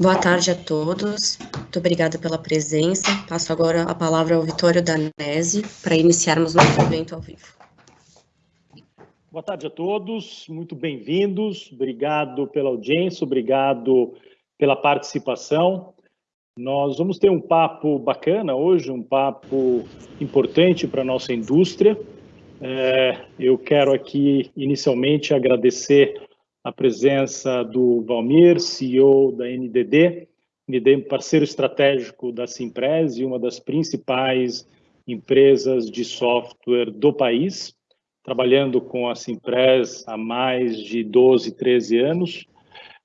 Boa tarde a todos. Muito obrigada pela presença. Passo agora a palavra ao Vitório Danese para iniciarmos nosso evento ao vivo. Boa tarde a todos, muito bem-vindos. Obrigado pela audiência, obrigado pela participação. Nós vamos ter um papo bacana hoje, um papo importante para a nossa indústria. É, eu quero aqui, inicialmente, agradecer a presença do Valmir, CEO da NDD, NDD parceiro estratégico da Simpress e uma das principais empresas de software do país, trabalhando com a Simpress há mais de 12, 13 anos.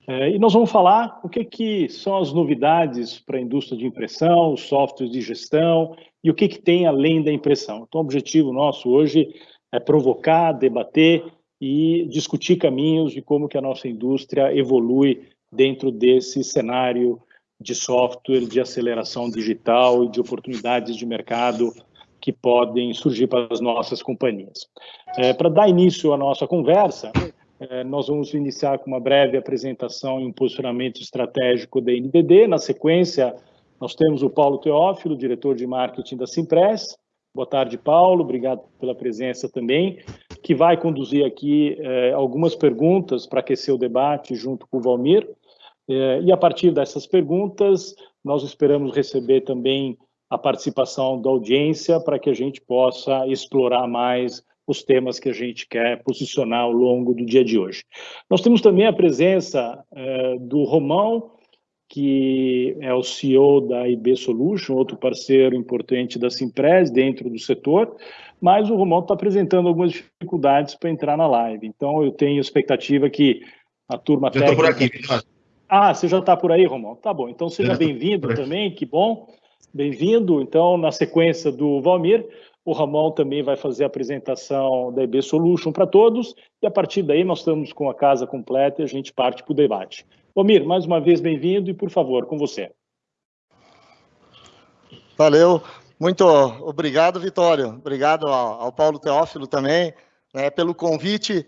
É, e nós vamos falar o que, que são as novidades para a indústria de impressão, os softwares de gestão e o que, que tem além da impressão. Então, o objetivo nosso hoje é provocar, debater e discutir caminhos de como que a nossa indústria evolui dentro desse cenário de software, de aceleração digital e de oportunidades de mercado que podem surgir para as nossas companhias. É, para dar início à nossa conversa, é, nós vamos iniciar com uma breve apresentação e um posicionamento estratégico da NDD. Na sequência, nós temos o Paulo Teófilo, diretor de marketing da Simpress. Boa tarde, Paulo. Obrigado pela presença também que vai conduzir aqui eh, algumas perguntas para aquecer o debate junto com o Valmir. Eh, e a partir dessas perguntas, nós esperamos receber também a participação da audiência para que a gente possa explorar mais os temas que a gente quer posicionar ao longo do dia de hoje. Nós temos também a presença eh, do Romão, que é o CEO da IB Solution, outro parceiro importante da Simpress dentro do setor, mas o Romão está apresentando algumas dificuldades para entrar na live. Então, eu tenho expectativa que a turma já técnica... por aqui. Ah, você já está por aí, Romão? Tá bom. Então, seja bem-vindo também, que bom. Bem-vindo. Então, na sequência do Valmir, o Ramon também vai fazer a apresentação da EB Solution para todos, e a partir daí nós estamos com a casa completa e a gente parte para o debate. Omir, mais uma vez bem-vindo e, por favor, com você. Valeu. Muito obrigado, Vitório. Obrigado ao, ao Paulo Teófilo também, né, pelo convite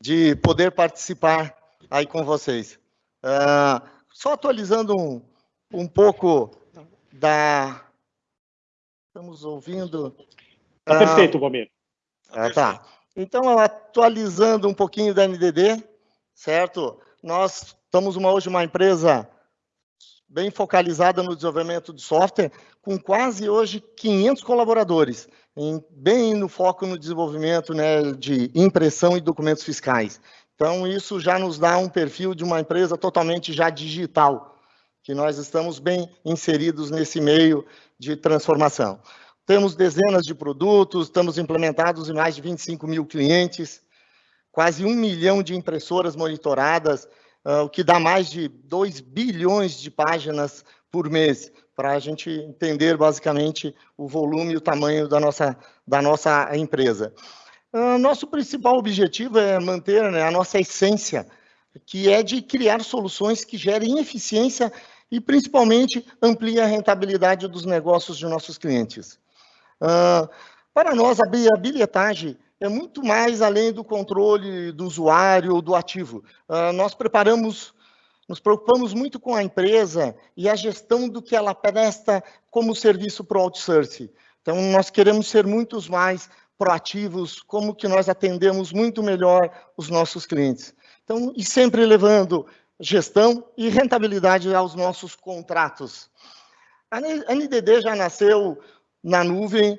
de poder participar aí com vocês. Uh, só atualizando um, um pouco da... Estamos ouvindo... Está uh, perfeito, Valmir. Ah, tá. Então, atualizando um pouquinho da NDD, certo? Nós estamos uma, hoje uma empresa bem focalizada no desenvolvimento de software, com quase hoje 500 colaboradores, em, bem no foco no desenvolvimento né, de impressão e documentos fiscais. Então, isso já nos dá um perfil de uma empresa totalmente já digital, que nós estamos bem inseridos nesse meio de transformação. Temos dezenas de produtos, estamos implementados em mais de 25 mil clientes, quase um milhão de impressoras monitoradas, o que dá mais de 2 bilhões de páginas por mês, para a gente entender basicamente o volume e o tamanho da nossa, da nossa empresa. Uh, nosso principal objetivo é manter né, a nossa essência, que é de criar soluções que gerem eficiência e, principalmente, ampliem a rentabilidade dos negócios de nossos clientes. Uh, para nós, a bilhetagem é muito mais além do controle do usuário ou do ativo. Uh, nós preparamos, nos preocupamos muito com a empresa e a gestão do que ela presta como serviço para o outsourcing. Então, nós queremos ser muitos mais proativos, como que nós atendemos muito melhor os nossos clientes. Então, e sempre levando gestão e rentabilidade aos nossos contratos. A NDD já nasceu na nuvem,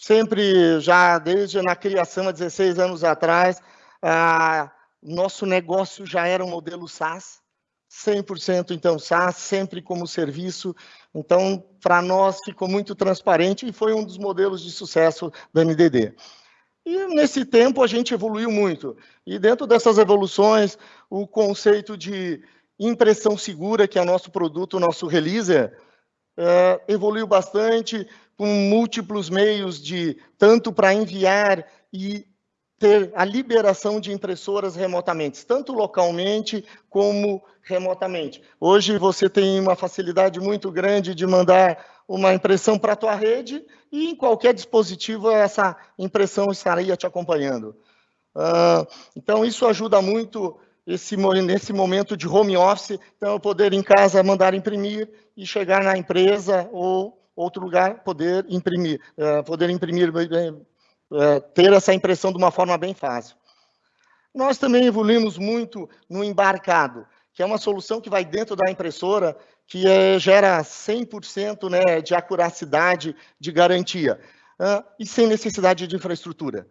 sempre já desde na criação há 16 anos atrás, ah, nosso negócio já era um modelo SaaS, 100% então SaaS, sempre como serviço. Então, para nós ficou muito transparente e foi um dos modelos de sucesso da NDD. E nesse tempo a gente evoluiu muito. E dentro dessas evoluções, o conceito de impressão segura, que é nosso produto, nosso releaser, é, evoluiu bastante com múltiplos meios de tanto para enviar e ter a liberação de impressoras remotamente, tanto localmente como remotamente. Hoje você tem uma facilidade muito grande de mandar uma impressão para a tua rede e em qualquer dispositivo essa impressão estaria te acompanhando. Uh, então isso ajuda muito esse, nesse momento de home office, então eu poder em casa mandar imprimir e chegar na empresa ou outro lugar poder imprimir, uh, poder imprimir, uh, ter essa impressão de uma forma bem fácil. Nós também evoluímos muito no embarcado, que é uma solução que vai dentro da impressora, que é, gera 100% né, de acuracidade, de garantia, uh, e sem necessidade de infraestrutura.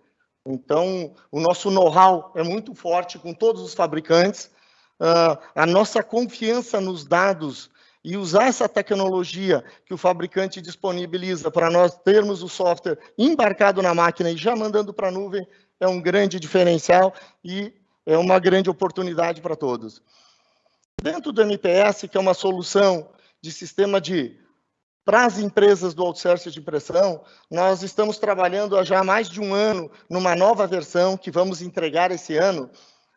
Então, o nosso know-how é muito forte com todos os fabricantes, uh, a nossa confiança nos dados e usar essa tecnologia que o fabricante disponibiliza para nós termos o software embarcado na máquina e já mandando para a nuvem é um grande diferencial e é uma grande oportunidade para todos. Dentro do MPS, que é uma solução de sistema de para as empresas do outsourcing de impressão, nós estamos trabalhando há já mais de um ano numa nova versão que vamos entregar esse ano,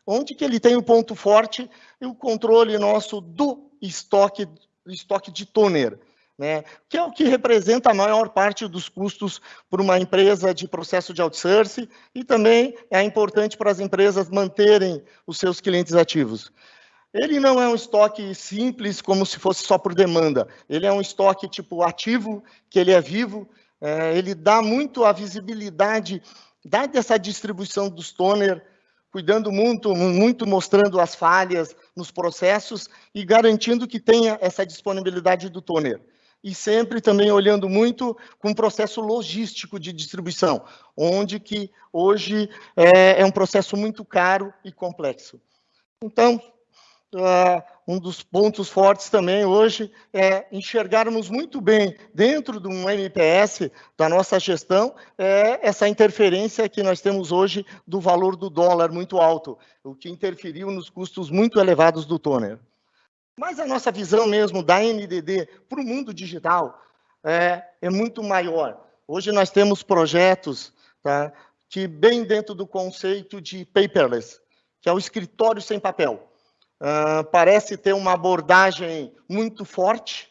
onde que ele tem o um ponto forte e o controle nosso do estoque, estoque de toner, né? que é o que representa a maior parte dos custos para uma empresa de processo de outsourcing e também é importante para as empresas manterem os seus clientes ativos. Ele não é um estoque simples, como se fosse só por demanda. Ele é um estoque tipo ativo, que ele é vivo. É, ele dá muito a visibilidade, dá dessa distribuição dos toner, cuidando muito, muito mostrando as falhas nos processos e garantindo que tenha essa disponibilidade do toner. E sempre também olhando muito com o processo logístico de distribuição, onde que hoje é, é um processo muito caro e complexo. Então, um dos pontos fortes também hoje é enxergarmos muito bem dentro de um MPS da nossa gestão é essa interferência que nós temos hoje do valor do dólar muito alto, o que interferiu nos custos muito elevados do toner. Mas a nossa visão mesmo da NDD para o mundo digital é, é muito maior. Hoje nós temos projetos tá, que bem dentro do conceito de paperless, que é o escritório sem papel. Uh, parece ter uma abordagem muito forte,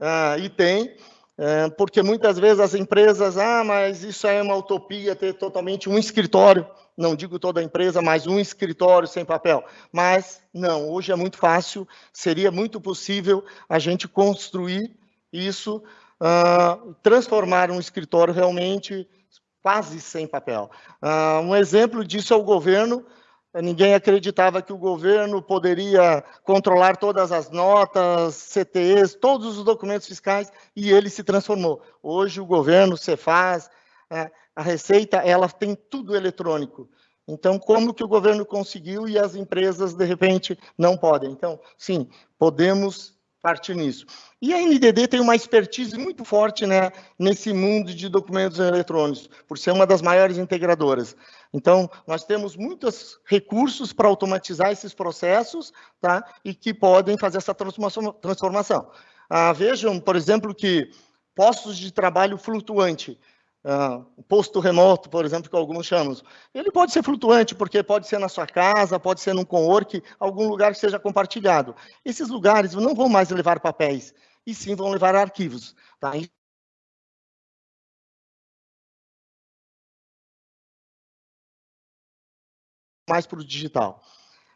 uh, e tem, uh, porque muitas vezes as empresas, ah, mas isso é uma utopia ter totalmente um escritório, não digo toda a empresa, mas um escritório sem papel. Mas não, hoje é muito fácil, seria muito possível a gente construir isso, transformar um escritório realmente quase sem papel. um exemplo disso é o governo Ninguém acreditava que o governo poderia controlar todas as notas, CTEs, todos os documentos fiscais, e ele se transformou. Hoje o governo, Cefaz, é, a Receita, ela tem tudo eletrônico. Então, como que o governo conseguiu e as empresas, de repente, não podem? Então, sim, podemos partir nisso. E a NDD tem uma expertise muito forte né, nesse mundo de documentos eletrônicos, por ser uma das maiores integradoras. Então, nós temos muitos recursos para automatizar esses processos, tá? E que podem fazer essa transformação. Ah, vejam, por exemplo, que postos de trabalho flutuante, ah, posto remoto, por exemplo, que alguns chamam, ele pode ser flutuante, porque pode ser na sua casa, pode ser num co-work, algum lugar que seja compartilhado. Esses lugares não vão mais levar papéis, e sim vão levar arquivos. Tá? mais para o digital.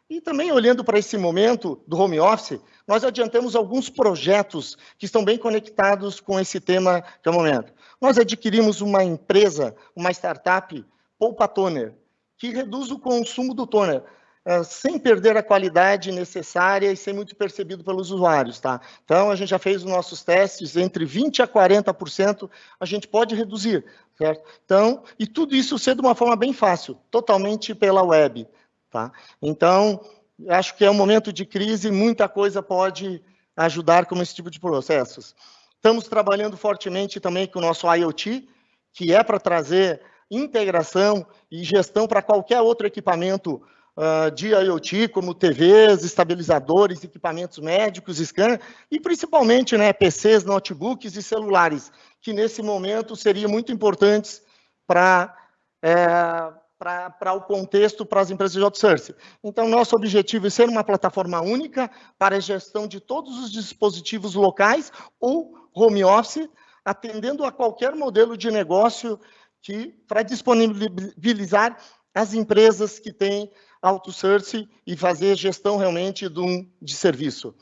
E também olhando para esse momento do home office, nós adiantamos alguns projetos que estão bem conectados com esse tema que é o momento. Nós adquirimos uma empresa, uma startup, Poupa Toner, que reduz o consumo do toner, eh, sem perder a qualidade necessária e ser muito percebido pelos usuários, tá? Então, a gente já fez os nossos testes, entre 20% a 40% a gente pode reduzir, certo? Então, e tudo isso ser de uma forma bem fácil, totalmente pela web, tá? Então, acho que é um momento de crise, muita coisa pode ajudar com esse tipo de processos. Estamos trabalhando fortemente também com o nosso IoT, que é para trazer integração e gestão para qualquer outro equipamento uh, de IoT, como TVs, estabilizadores, equipamentos médicos, scan, e principalmente né, PCs, notebooks e celulares, que nesse momento seriam muito importantes para é, para o contexto para as empresas de outsourcing. Então, nosso objetivo é ser uma plataforma única para a gestão de todos os dispositivos locais ou home office, atendendo a qualquer modelo de negócio que para disponibilizar as empresas que têm outsourcing e fazer gestão realmente de, um, de serviço.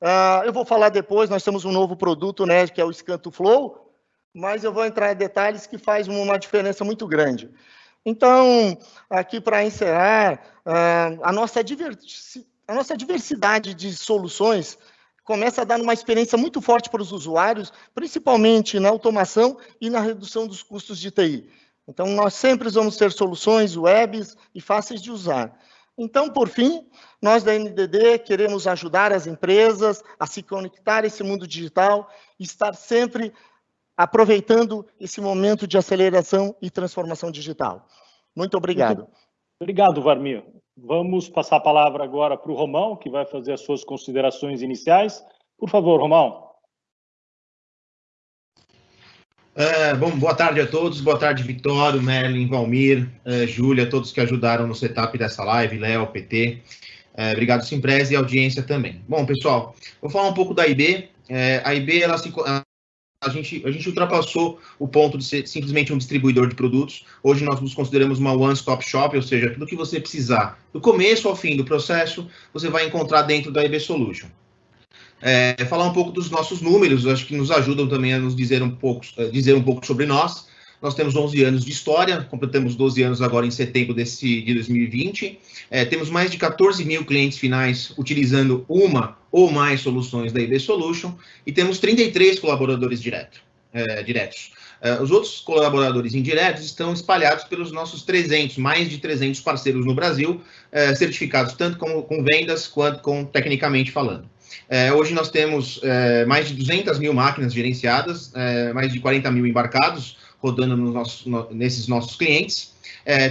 Uh, eu vou falar depois, nós temos um novo produto, né, que é o Scanto Flow, mas eu vou entrar em detalhes que faz uma diferença muito grande. Então, aqui para encerrar, uh, a, nossa a nossa diversidade de soluções começa a dar uma experiência muito forte para os usuários, principalmente na automação e na redução dos custos de TI. Então, nós sempre vamos ter soluções webs e fáceis de usar. Então, por fim, nós da NDD queremos ajudar as empresas a se conectar a esse mundo digital e estar sempre aproveitando esse momento de aceleração e transformação digital. Muito obrigado. Muito obrigado, Varmir. Vamos passar a palavra agora para o Romão, que vai fazer as suas considerações iniciais. Por favor, Romão. É, bom, boa tarde a todos, boa tarde, Vitório, Merlin, Valmir, uh, Júlia, todos que ajudaram no setup dessa live, Léo, PT. É, obrigado, Simpresa e audiência também. Bom, pessoal, vou falar um pouco da IB. a IB, ela se, a gente, a gente ultrapassou o ponto de ser simplesmente um distribuidor de produtos. Hoje nós nos consideramos uma one-stop shop, ou seja, tudo que você precisar, do começo ao fim do processo, você vai encontrar dentro da IB Solution. É, falar um pouco dos nossos números, acho que nos ajudam também a nos dizer um pouco, eh, dizer um pouco sobre nós. Nós temos 11 anos de história, completamos 12 anos agora em setembro desse, de 2020. É, temos mais de 14 mil clientes finais utilizando uma ou mais soluções da IB Solution e temos 33 colaboradores direto, é, diretos. É, os outros colaboradores indiretos estão espalhados pelos nossos 300, mais de 300 parceiros no Brasil, é, certificados tanto com, com vendas quanto com tecnicamente falando. É, hoje nós temos é, mais de 200 mil máquinas gerenciadas, é, mais de 40 mil embarcados rodando no nosso, no, nesses nossos clientes,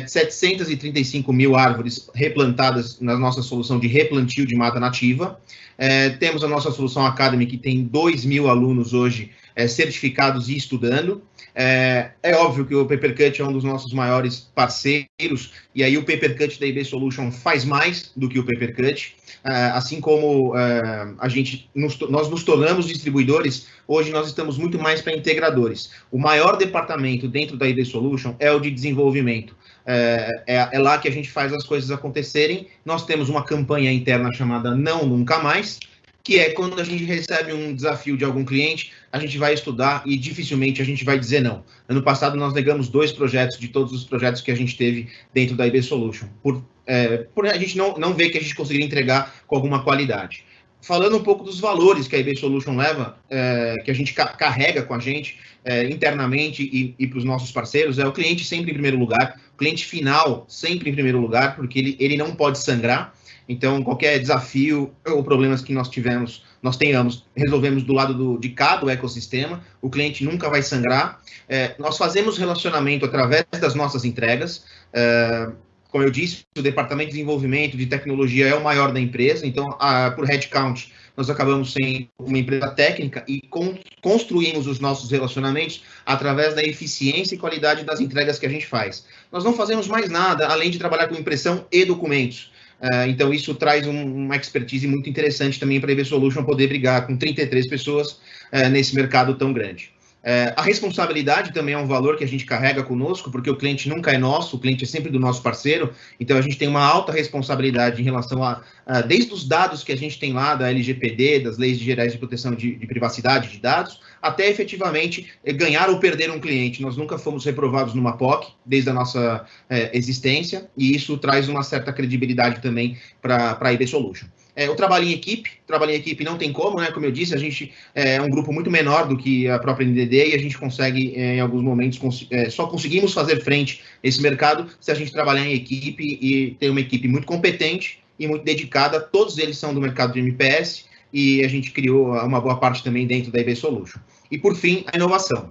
735 é, mil árvores replantadas na nossa solução de replantio de mata nativa. É, temos a nossa solução Academy, que tem 2 mil alunos hoje é, certificados e estudando. É, é, óbvio que o Papercut é um dos nossos maiores parceiros, e aí o Papercut da IB Solution faz mais do que o Papercut. É, assim como é, a gente, nos, nós nos tornamos distribuidores, hoje nós estamos muito mais para integradores. O maior departamento dentro da IB Solution é o de desenvolvimento. É, é, é, lá que a gente faz as coisas acontecerem. Nós temos uma campanha interna chamada Não Nunca Mais, que é quando a gente recebe um desafio de algum cliente, a gente vai estudar e dificilmente a gente vai dizer não. Ano passado nós negamos dois projetos de todos os projetos que a gente teve dentro da IB Solution, por, é, por a gente não, não ver que a gente conseguiria entregar com alguma qualidade. Falando um pouco dos valores que a IB Solution leva, é, que a gente ca carrega com a gente é, internamente e, e para os nossos parceiros, é o cliente sempre em primeiro lugar, o cliente final sempre em primeiro lugar, porque ele, ele não pode sangrar, então, qualquer desafio ou problemas que nós tivemos, nós tenhamos, resolvemos do lado do, de cá do ecossistema, o cliente nunca vai sangrar. É, nós fazemos relacionamento através das nossas entregas. É, como eu disse, o departamento de desenvolvimento de tecnologia é o maior da empresa, então, a, por headcount, nós acabamos sendo uma empresa técnica e con construímos os nossos relacionamentos através da eficiência e qualidade das entregas que a gente faz. Nós não fazemos mais nada além de trabalhar com impressão e documentos. Uh, então, isso traz um, uma expertise muito interessante também para a EV Solution poder brigar com 33 pessoas uh, nesse mercado tão grande. Uh, a responsabilidade também é um valor que a gente carrega conosco, porque o cliente nunca é nosso, o cliente é sempre do nosso parceiro, então a gente tem uma alta responsabilidade em relação a, a desde os dados que a gente tem lá da LGPD, das leis gerais de proteção de, de privacidade de dados, até efetivamente ganhar ou perder um cliente. Nós nunca fomos reprovados numa POC, desde a nossa é, existência, e isso traz uma certa credibilidade também para a IB Solution. É, o trabalho em equipe, trabalho em equipe não tem como, né? Como eu disse, a gente é um grupo muito menor do que a própria NDD e a gente consegue, é, em alguns momentos, cons é, só conseguimos fazer frente esse mercado se a gente trabalhar em equipe e ter uma equipe muito competente e muito dedicada. Todos eles são do mercado de MPS e a gente criou uma boa parte também dentro da IB Solution. E, por fim, a inovação.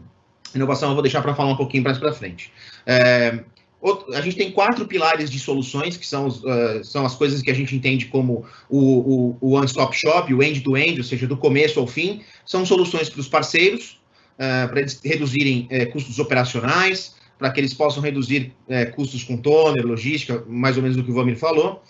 Inovação eu vou deixar para falar um pouquinho mais para frente. É, a gente tem quatro pilares de soluções, que são, uh, são as coisas que a gente entende como o, o, o one-stop shop, o end-to-end, -end, ou seja, do começo ao fim. São soluções para os parceiros, uh, para eles reduzirem uh, custos operacionais, para que eles possam reduzir custos com toner, logística, mais ou menos o que o Vamir falou.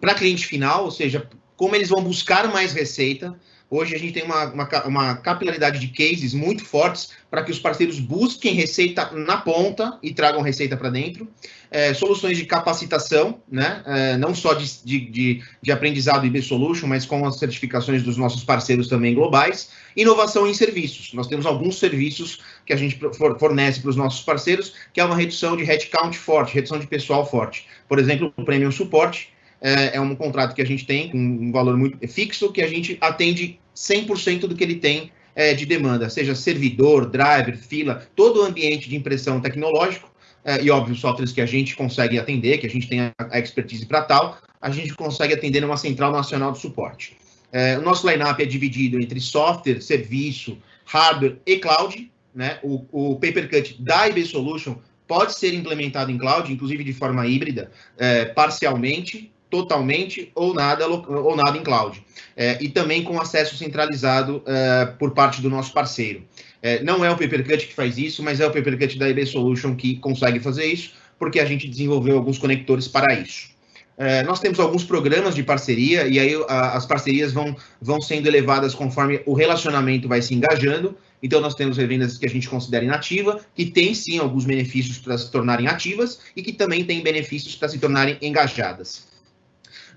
Para cliente final, ou seja, como eles vão buscar mais receita, Hoje a gente tem uma, uma, uma capilaridade de cases muito fortes para que os parceiros busquem receita na ponta e tragam receita para dentro. É, soluções de capacitação, né? É, não só de, de, de aprendizado IB Solution, mas com as certificações dos nossos parceiros também globais. Inovação em serviços. Nós temos alguns serviços que a gente fornece para os nossos parceiros, que é uma redução de headcount forte, redução de pessoal forte. Por exemplo, o Premium Suporte, é, é, um contrato que a gente tem com um valor muito fixo, que a gente atende 100% do que ele tem é, de demanda, seja servidor, driver, fila, todo o ambiente de impressão tecnológico, é, e óbvio, softwares que a gente consegue atender, que a gente tem a, a expertise para tal, a gente consegue atender numa central nacional de suporte. É, o nosso lineup é dividido entre software, serviço, hardware e cloud. Né? O, o Papercut da IB Solution pode ser implementado em cloud, inclusive de forma híbrida, é, parcialmente, totalmente ou nada, ou nada em cloud. É, e também com acesso centralizado é, por parte do nosso parceiro. É, não é o Papercut que faz isso, mas é o Papercut da IB Solution que consegue fazer isso, porque a gente desenvolveu alguns conectores para isso. É, nós temos alguns programas de parceria, e aí a, as parcerias vão, vão sendo elevadas conforme o relacionamento vai se engajando. Então, nós temos revendas que a gente considera inativa, que tem sim alguns benefícios para se tornarem ativas e que também tem benefícios para se tornarem engajadas.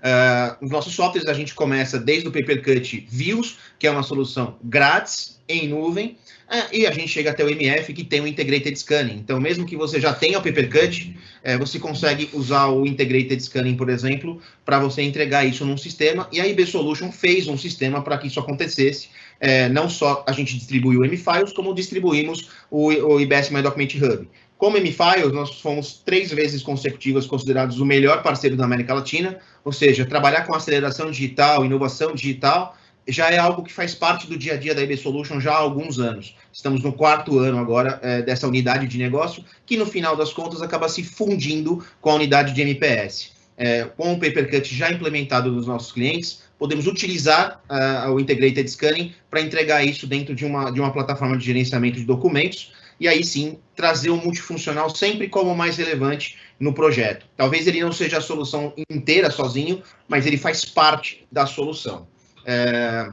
Uh, os nossos softwares a gente começa desde o Papercut Views, que é uma solução grátis em nuvem, uh, e a gente chega até o MF, que tem o Integrated Scanning. Então, mesmo que você já tenha o Papercut, uh, você consegue usar o Integrated Scanning, por exemplo, para você entregar isso num sistema, e a IB Solution fez um sistema para que isso acontecesse. Eh, não só a gente distribui o M-Files, como distribuímos o, o IBS My Document Hub. Como M-Files, nós fomos três vezes consecutivas considerados o melhor parceiro da América Latina, ou seja, trabalhar com aceleração digital, inovação digital, já é algo que faz parte do dia a dia da IB Solution já há alguns anos. Estamos no quarto ano agora é, dessa unidade de negócio, que no final das contas acaba se fundindo com a unidade de MPS. É, com o Papercut já implementado nos nossos clientes, podemos utilizar uh, o Integrated Scanning para entregar isso dentro de uma, de uma plataforma de gerenciamento de documentos, e aí sim trazer o multifuncional sempre como mais relevante no projeto. Talvez ele não seja a solução inteira sozinho, mas ele faz parte da solução. É,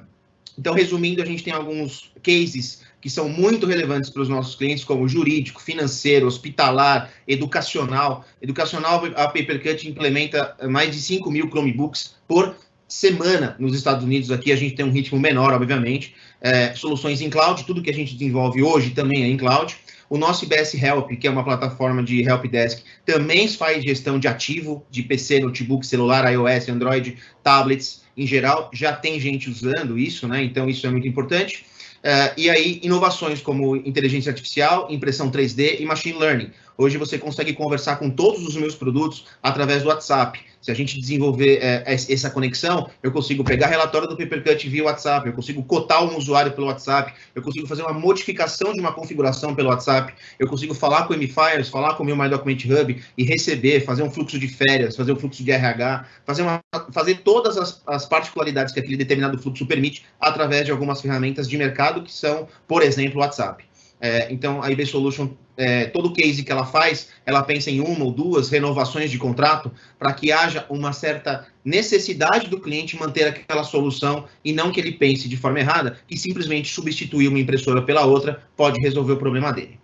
então, resumindo, a gente tem alguns cases que são muito relevantes para os nossos clientes, como jurídico, financeiro, hospitalar, educacional. Educacional, a Papercut implementa mais de 5 mil Chromebooks por semana nos Estados Unidos. Aqui a gente tem um ritmo menor, obviamente. É, soluções em cloud, tudo que a gente desenvolve hoje também é em cloud. O nosso IBS Help, que é uma plataforma de helpdesk, também faz gestão de ativo de PC, notebook, celular, iOS, Android, tablets em geral. Já tem gente usando isso, né? Então isso é muito importante. Uh, e aí, inovações como inteligência artificial, impressão 3D e machine learning. Hoje você consegue conversar com todos os meus produtos através do WhatsApp. Se a gente desenvolver é, essa conexão, eu consigo pegar relatório do Papercut via WhatsApp, eu consigo cotar um usuário pelo WhatsApp, eu consigo fazer uma modificação de uma configuração pelo WhatsApp, eu consigo falar com o MFires, falar com o meu My Document Hub e receber, fazer um fluxo de férias, fazer um fluxo de RH, fazer, uma, fazer todas as, as particularidades que aquele determinado fluxo permite através de algumas ferramentas de mercado que são, por exemplo, o WhatsApp. É, então, a IB Solution, é, todo case que ela faz, ela pensa em uma ou duas renovações de contrato para que haja uma certa necessidade do cliente manter aquela solução e não que ele pense de forma errada que simplesmente substituir uma impressora pela outra pode resolver o problema dele.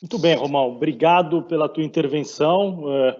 Muito bem, Romão. Obrigado pela tua intervenção. É,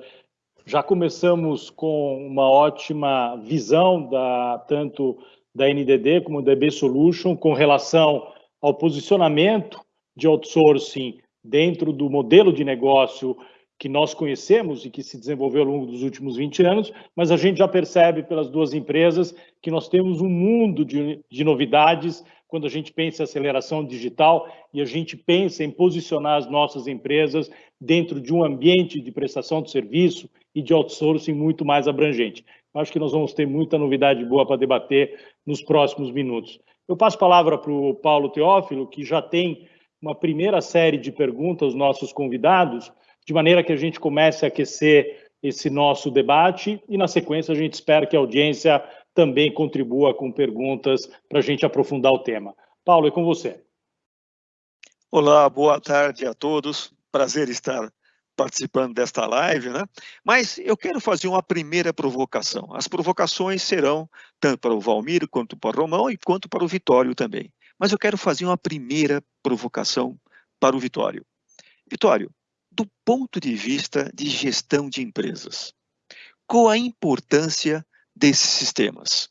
já começamos com uma ótima visão da tanto da NDD como da IB Solution com relação ao posicionamento de outsourcing dentro do modelo de negócio que nós conhecemos e que se desenvolveu ao longo dos últimos 20 anos, mas a gente já percebe pelas duas empresas que nós temos um mundo de, de novidades quando a gente pensa em aceleração digital e a gente pensa em posicionar as nossas empresas dentro de um ambiente de prestação de serviço e de outsourcing muito mais abrangente. Acho que nós vamos ter muita novidade boa para debater nos próximos minutos. Eu passo a palavra para o Paulo Teófilo, que já tem uma primeira série de perguntas aos nossos convidados, de maneira que a gente comece a aquecer esse nosso debate e, na sequência, a gente espera que a audiência também contribua com perguntas para a gente aprofundar o tema. Paulo, é com você. Olá, boa tarde a todos. Prazer estar participando desta live, né? Mas eu quero fazer uma primeira provocação. As provocações serão tanto para o Valmir, quanto para o Romão e quanto para o Vitório também. Mas eu quero fazer uma primeira provocação para o Vitório. Vitório, do ponto de vista de gestão de empresas, qual a importância desses sistemas?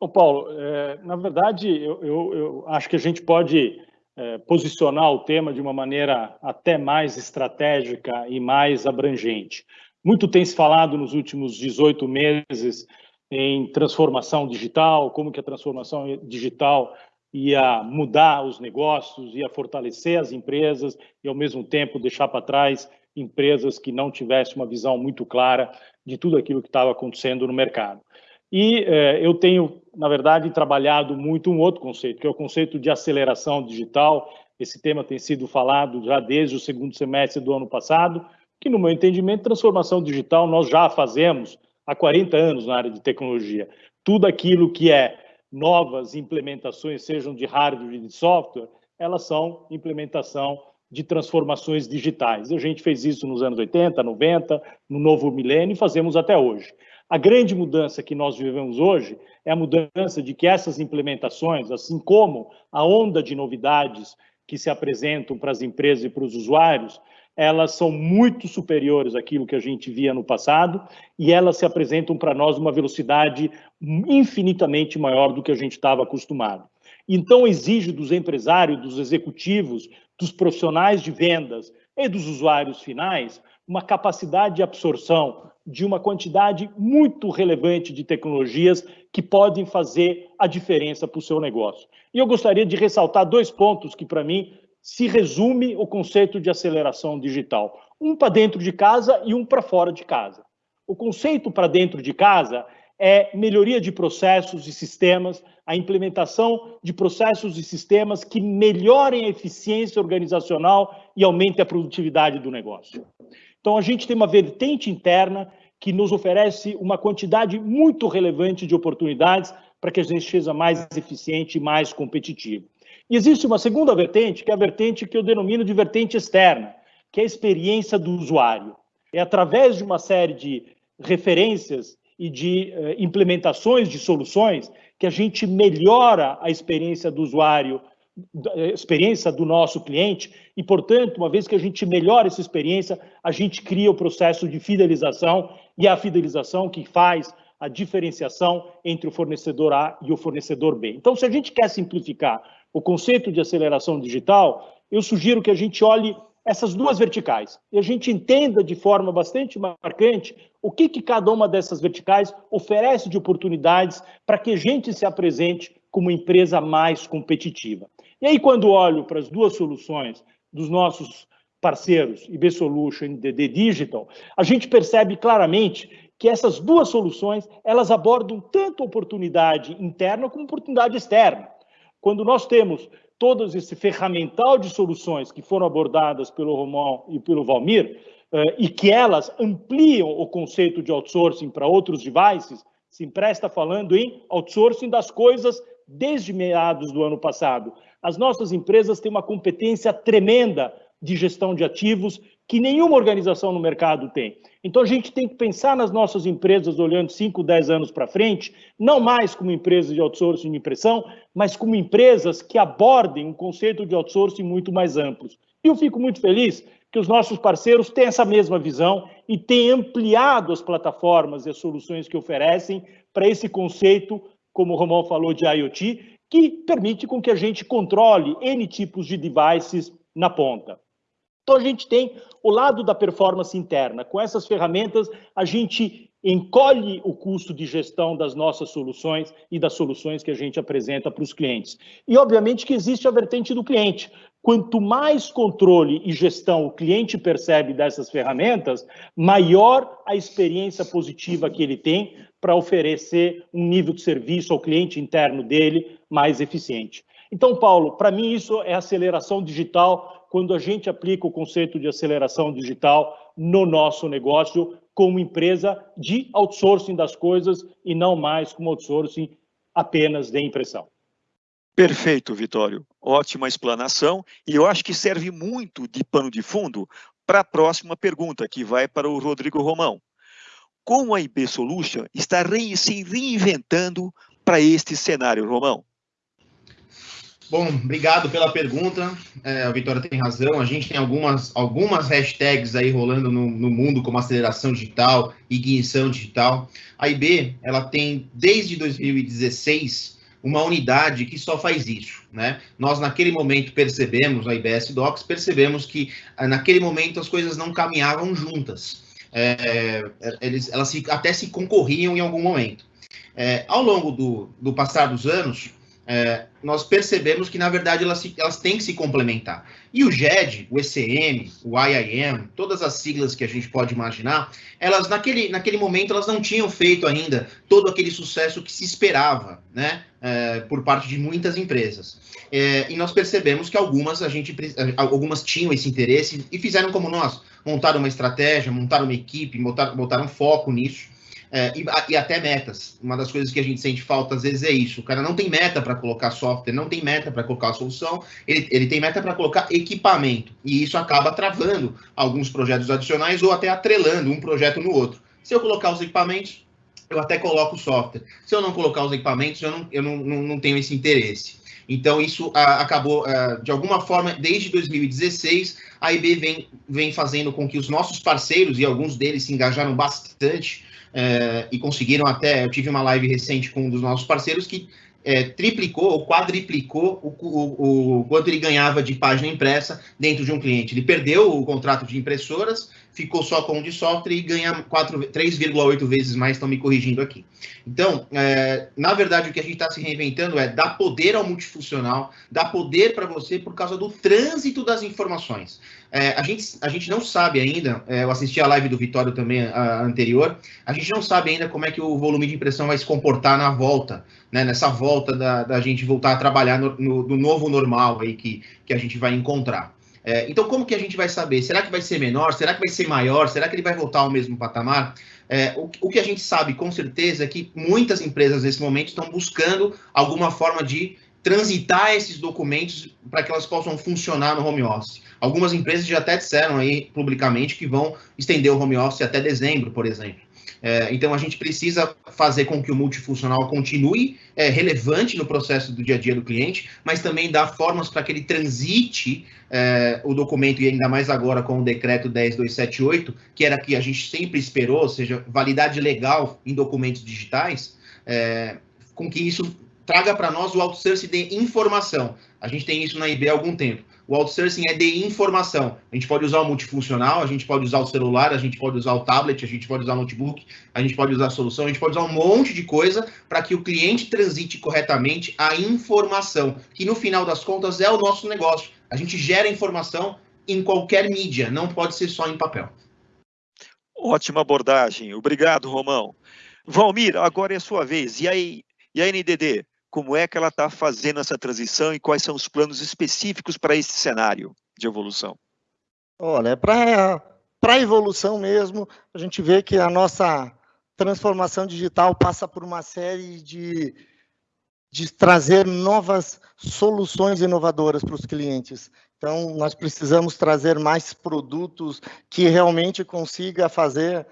Ô Paulo, é, na verdade, eu, eu, eu, acho que a gente pode é, posicionar o tema de uma maneira até mais estratégica e mais abrangente. Muito tem se falado nos últimos 18 meses em transformação digital, como que a transformação digital ia mudar os negócios, ia fortalecer as empresas e, ao mesmo tempo, deixar para trás empresas que não tivessem uma visão muito clara de tudo aquilo que estava acontecendo no mercado. E eh, eu tenho, na verdade, trabalhado muito um outro conceito, que é o conceito de aceleração digital. Esse tema tem sido falado já desde o segundo semestre do ano passado, que, no meu entendimento, transformação digital nós já fazemos há 40 anos na área de tecnologia. Tudo aquilo que é novas implementações, sejam de hardware e de software, elas são implementação de transformações digitais. A gente fez isso nos anos 80, 90, no novo milênio e fazemos até hoje. A grande mudança que nós vivemos hoje é a mudança de que essas implementações, assim como a onda de novidades que se apresentam para as empresas e para os usuários, elas são muito superiores àquilo que a gente via no passado e elas se apresentam para nós uma velocidade infinitamente maior do que a gente estava acostumado. Então, exige dos empresários, dos executivos, dos profissionais de vendas e dos usuários finais uma capacidade de absorção de uma quantidade muito relevante de tecnologias que podem fazer a diferença para o seu negócio. E eu gostaria de ressaltar dois pontos que, para mim, se resume o conceito de aceleração digital. Um para dentro de casa e um para fora de casa. O conceito para dentro de casa é melhoria de processos e sistemas, a implementação de processos e sistemas que melhorem a eficiência organizacional e aumentem a produtividade do negócio. Então, a gente tem uma vertente interna que nos oferece uma quantidade muito relevante de oportunidades para que a gente seja mais eficiente e mais competitivo. E existe uma segunda vertente, que é a vertente que eu denomino de vertente externa, que é a experiência do usuário. É através de uma série de referências e de uh, implementações de soluções que a gente melhora a experiência do usuário experiência do nosso cliente e, portanto, uma vez que a gente melhora essa experiência, a gente cria o processo de fidelização e é a fidelização que faz a diferenciação entre o fornecedor A e o fornecedor B. Então, se a gente quer simplificar o conceito de aceleração digital, eu sugiro que a gente olhe essas duas verticais e a gente entenda de forma bastante marcante o que, que cada uma dessas verticais oferece de oportunidades para que a gente se apresente como empresa mais competitiva. E aí, quando olho para as duas soluções dos nossos parceiros, IB Solution e DD Digital, a gente percebe claramente que essas duas soluções, elas abordam tanto oportunidade interna como oportunidade externa. Quando nós temos todo esse ferramental de soluções que foram abordadas pelo Romão e pelo Valmir, eh, e que elas ampliam o conceito de outsourcing para outros devices, se empresta falando em outsourcing das coisas desde meados do ano passado. As nossas empresas têm uma competência tremenda de gestão de ativos que nenhuma organização no mercado tem. Então a gente tem que pensar nas nossas empresas olhando 5, 10 anos para frente, não mais como empresas de outsourcing de impressão, mas como empresas que abordem um conceito de outsourcing muito mais amplos. E eu fico muito feliz que os nossos parceiros têm essa mesma visão e têm ampliado as plataformas e as soluções que oferecem para esse conceito como o Romão falou, de IoT, que permite com que a gente controle N tipos de devices na ponta. Então, a gente tem o lado da performance interna. Com essas ferramentas, a gente encolhe o custo de gestão das nossas soluções e das soluções que a gente apresenta para os clientes. E, obviamente, que existe a vertente do cliente. Quanto mais controle e gestão o cliente percebe dessas ferramentas, maior a experiência positiva que ele tem para oferecer um nível de serviço ao cliente interno dele mais eficiente. Então, Paulo, para mim isso é aceleração digital quando a gente aplica o conceito de aceleração digital no nosso negócio como empresa de outsourcing das coisas e não mais como outsourcing apenas de impressão. Perfeito, Vitório. Ótima explanação. E eu acho que serve muito de pano de fundo para a próxima pergunta, que vai para o Rodrigo Romão. Como a IB Solution está se reinventando para este cenário, Romão? Bom, obrigado pela pergunta. É, a Vitória tem razão. A gente tem algumas, algumas hashtags aí rolando no, no, mundo, como aceleração digital, ignição digital. A IB, ela tem, desde 2016, uma unidade que só faz isso, né? Nós, naquele momento, percebemos, a IBS Docs, percebemos que, ah, naquele momento, as coisas não caminhavam juntas. É, eles, elas se, até se concorriam em algum momento. É, ao longo do, do passar dos anos, é, nós percebemos que, na verdade, elas, elas têm que se complementar. E o GED, o ECM, o IIM, todas as siglas que a gente pode imaginar, elas, naquele, naquele momento, elas não tinham feito ainda todo aquele sucesso que se esperava, né, é, por parte de muitas empresas. É, e nós percebemos que algumas, a gente, algumas tinham esse interesse e fizeram como nós, montaram uma estratégia, montaram uma equipe, botaram, botaram foco nisso, é, e, e, até metas. Uma das coisas que a gente sente falta às vezes é isso. O cara não tem meta para colocar software, não tem meta para colocar solução, ele, ele tem meta para colocar equipamento. E isso acaba travando alguns projetos adicionais ou até atrelando um projeto no outro. Se eu colocar os equipamentos, eu até coloco o software. Se eu não colocar os equipamentos, eu não, eu não, não, não tenho esse interesse. Então, isso a, acabou, a, de alguma forma, desde 2016, a IB vem, vem fazendo com que os nossos parceiros, e alguns deles se engajaram bastante, é, e conseguiram até. Eu tive uma live recente com um dos nossos parceiros que é, triplicou ou quadriplicou o, o, o, quanto ele ganhava de página impressa dentro de um cliente. Ele perdeu o contrato de impressoras, ficou só com o de software e ganha 3,8 vezes mais, estão me corrigindo aqui. Então, é, na verdade, o que a gente está se reinventando é dar poder ao multifuncional, dar poder para você por causa do trânsito das informações. É, a, gente, a gente não sabe ainda, é, eu assisti a live do Vitório também a, anterior, a gente não sabe ainda como é que o volume de impressão vai se comportar na volta, né, nessa volta da, da gente voltar a trabalhar no, no, no novo normal aí que, que a gente vai encontrar. É, então, como que a gente vai saber? Será que vai ser menor? Será que vai ser maior? Será que ele vai voltar ao mesmo patamar? É, o, o, que a gente sabe com certeza é que muitas empresas nesse momento estão buscando alguma forma de transitar esses documentos para que elas possam funcionar no home office. Algumas empresas já até disseram aí publicamente que vão estender o home office até dezembro, por exemplo. É, então, a gente precisa fazer com que o multifuncional continue é, relevante no processo do dia a dia do cliente, mas também dar formas para que ele transite é, o documento, e ainda mais agora com o decreto 10278, que era que a gente sempre esperou, ou seja, validade legal em documentos digitais, é, com que isso traga para nós o outsourcing de informação. A gente tem isso na IB há algum tempo. O outsourcing é de informação. A gente pode usar o multifuncional, a gente pode usar o celular, a gente pode usar o tablet, a gente pode usar o notebook, a gente pode usar a solução, a gente pode usar um monte de coisa para que o cliente transite corretamente a informação, que no final das contas é o nosso negócio. A gente gera informação em qualquer mídia, não pode ser só em papel. Ótima abordagem. Obrigado, Romão. Valmir, agora é a sua vez. E aí, e a NDD? Como é que ela está fazendo essa transição e quais são os planos específicos para esse cenário de evolução? Olha, para a evolução mesmo, a gente vê que a nossa transformação digital passa por uma série de, de trazer novas soluções inovadoras para os clientes. Então, nós precisamos trazer mais produtos que realmente consiga fazer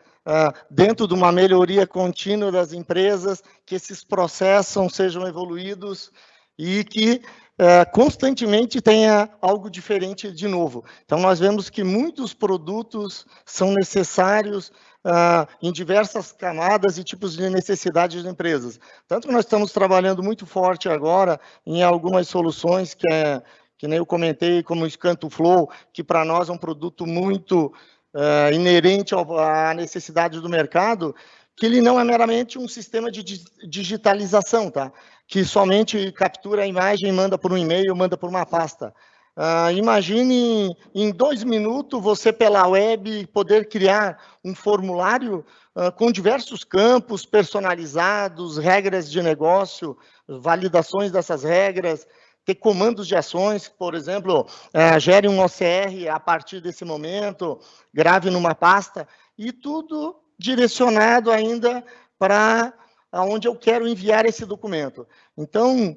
dentro de uma melhoria contínua das empresas, que esses processos sejam evoluídos e que uh, constantemente tenha algo diferente de novo. Então, nós vemos que muitos produtos são necessários Uh, em diversas camadas e tipos de necessidades de empresas. Tanto que nós estamos trabalhando muito forte agora em algumas soluções que é, que nem eu comentei, como o Scanto Flow, que para nós é um produto muito uh, inerente à necessidade do mercado, que ele não é meramente um sistema de digitalização, tá? Que somente captura a imagem manda por um e-mail, manda por uma pasta. Uh, imagine em dois minutos você pela web poder criar um formulário uh, com diversos campos personalizados, regras de negócio, validações dessas regras, ter comandos de ações, por exemplo, é, gere um OCR a partir desse momento, grave numa pasta, e tudo direcionado ainda para onde eu quero enviar esse documento. Então,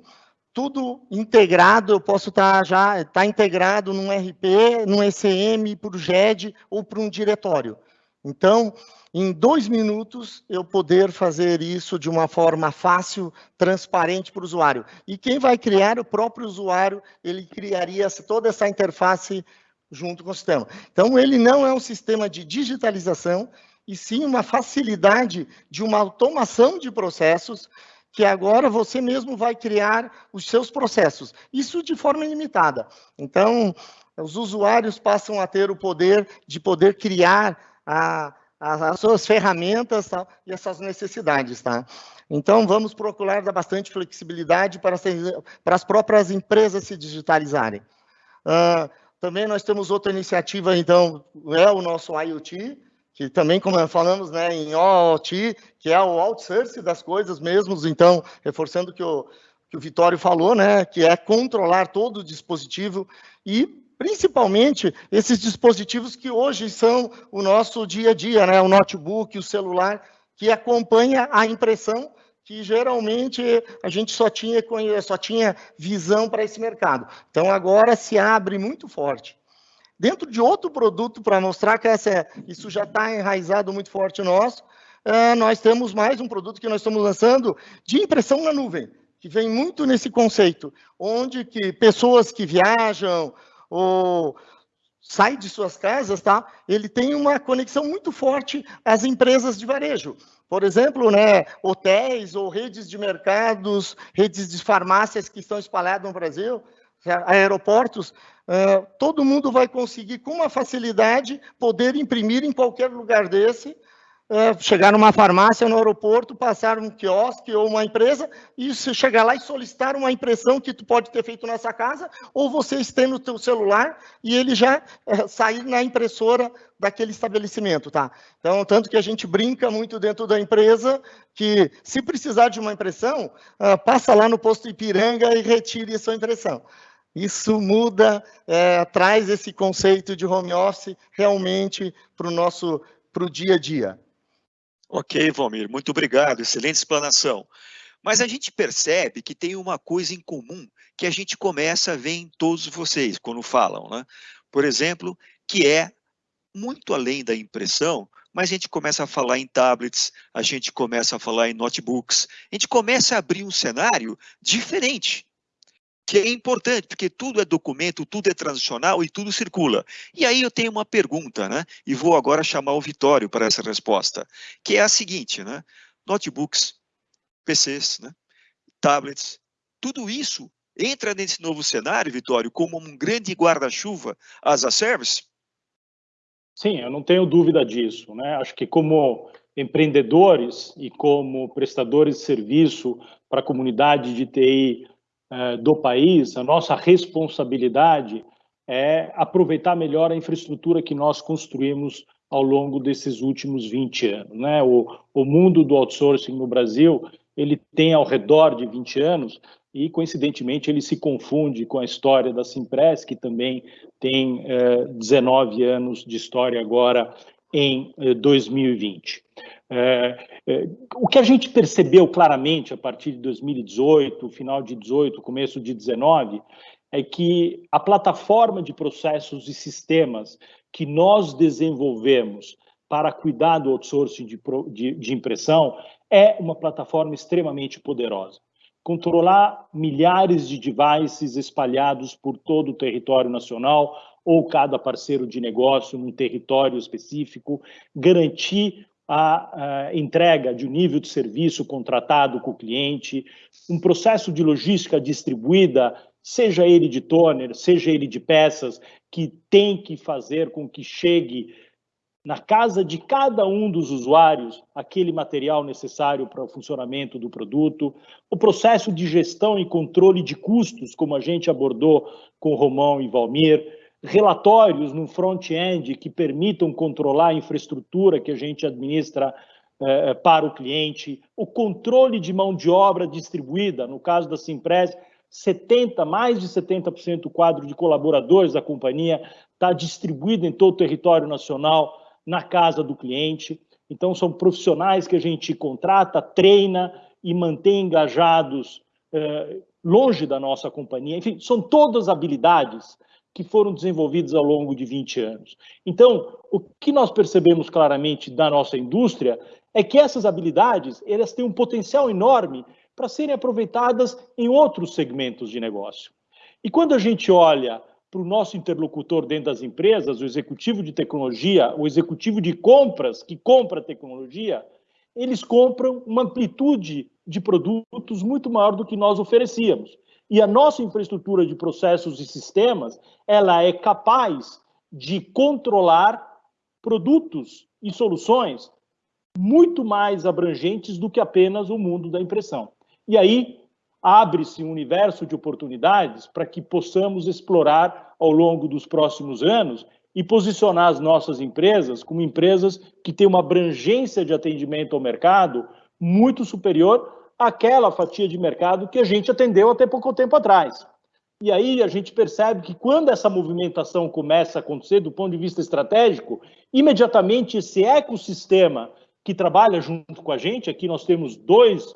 tudo integrado, eu posso estar tá já tá integrado num RP, num ECM, para o GED ou para um diretório. Então, em dois minutos, eu poder fazer isso de uma forma fácil, transparente para o usuário. E quem vai criar, o próprio usuário, ele criaria toda essa interface junto com o sistema. Então, ele não é um sistema de digitalização, e sim uma facilidade de uma automação de processos que agora você mesmo vai criar os seus processos. Isso de forma ilimitada. Então, os usuários passam a ter o poder de poder criar a, a, as suas ferramentas tá? e essas necessidades. Tá? Então, vamos procurar dar bastante flexibilidade para, ser, para as próprias empresas se digitalizarem. Uh, também nós temos outra iniciativa, então, é o nosso IoT, que também, como falamos né, em OT, que é o outsource das coisas mesmos, então, reforçando o que o, que o Vitório falou, né, que é controlar todo o dispositivo e, principalmente, esses dispositivos que hoje são o nosso dia a dia, né, o notebook, o celular, que acompanha a impressão, que geralmente a gente só tinha, só tinha visão para esse mercado. Então, agora se abre muito forte dentro de outro produto para mostrar que essa, isso já está enraizado muito forte nosso, uh, nós temos mais um produto que nós estamos lançando de impressão na nuvem, que vem muito nesse conceito, onde que pessoas que viajam ou saem de suas casas, tá? Ele tem uma conexão muito forte às empresas de varejo. Por exemplo, né, hotéis ou redes de mercados, redes de farmácias que estão espalhadas no Brasil, aeroportos, todo mundo vai conseguir, com uma facilidade, poder imprimir em qualquer lugar desse, uh, chegar numa farmácia, no aeroporto, passar um quiosque ou uma empresa, e chegar lá e solicitar uma impressão que tu pode ter feito nessa casa, ou você está no teu celular e ele já uh, sair na impressora daquele estabelecimento, tá? Então, tanto que a gente brinca muito dentro da empresa, que se precisar de uma impressão, passa lá no posto Ipiranga e retire a sua impressão. Isso muda, é, traz esse conceito de home office realmente para o nosso para o dia a dia. Ok, Valmir, muito obrigado, excelente explanação. Mas a gente percebe que tem uma coisa em comum que a gente começa a ver em todos vocês quando falam, né? Por exemplo, que é muito além da impressão, mas a gente começa a falar em tablets, a gente começa a falar em notebooks, a gente começa a abrir um cenário diferente que é importante, porque tudo é documento, tudo é transicional e tudo circula. E aí eu tenho uma pergunta, né? E vou agora chamar o Vitório para essa resposta, que é a seguinte, né? Notebooks, PCs, né? tablets, tudo isso entra nesse novo cenário, Vitório, como um grande guarda-chuva as a service? Sim, eu não tenho dúvida disso, né? Acho que como empreendedores e como prestadores de serviço para a comunidade de TI do país, a nossa responsabilidade é aproveitar melhor a infraestrutura que nós construímos ao longo desses últimos 20 anos. Né? O, o mundo do outsourcing no Brasil ele tem ao redor de 20 anos e, coincidentemente, ele se confunde com a história da Simpress, que também tem eh, 19 anos de história agora em eh, 2020. É, é, o que a gente percebeu claramente a partir de 2018, final de 18, começo de 19, é que a plataforma de processos e sistemas que nós desenvolvemos para cuidar do outsourcing de, de, de impressão é uma plataforma extremamente poderosa. Controlar milhares de devices espalhados por todo o território nacional ou cada parceiro de negócio num território específico, garantir a, a entrega de um nível de serviço contratado com o cliente, um processo de logística distribuída, seja ele de toner, seja ele de peças, que tem que fazer com que chegue na casa de cada um dos usuários aquele material necessário para o funcionamento do produto, o processo de gestão e controle de custos, como a gente abordou com Romão e Valmir, relatórios no front-end que permitam controlar a infraestrutura que a gente administra eh, para o cliente, o controle de mão de obra distribuída, no caso da Simpress, 70, mais de 70% do quadro de colaboradores da companhia está distribuído em todo o território nacional na casa do cliente. Então, são profissionais que a gente contrata, treina e mantém engajados eh, longe da nossa companhia. Enfim, são todas habilidades que foram desenvolvidas ao longo de 20 anos. Então, o que nós percebemos claramente da nossa indústria é que essas habilidades, elas têm um potencial enorme para serem aproveitadas em outros segmentos de negócio. E quando a gente olha para o nosso interlocutor dentro das empresas, o executivo de tecnologia, o executivo de compras que compra tecnologia, eles compram uma amplitude de produtos muito maior do que nós oferecíamos. E a nossa infraestrutura de processos e sistemas, ela é capaz de controlar produtos e soluções muito mais abrangentes do que apenas o mundo da impressão. E aí abre-se um universo de oportunidades para que possamos explorar ao longo dos próximos anos e posicionar as nossas empresas como empresas que têm uma abrangência de atendimento ao mercado muito superior àquela fatia de mercado que a gente atendeu até pouco tempo atrás. E aí a gente percebe que quando essa movimentação começa a acontecer do ponto de vista estratégico, imediatamente esse ecossistema que trabalha junto com a gente, aqui nós temos dois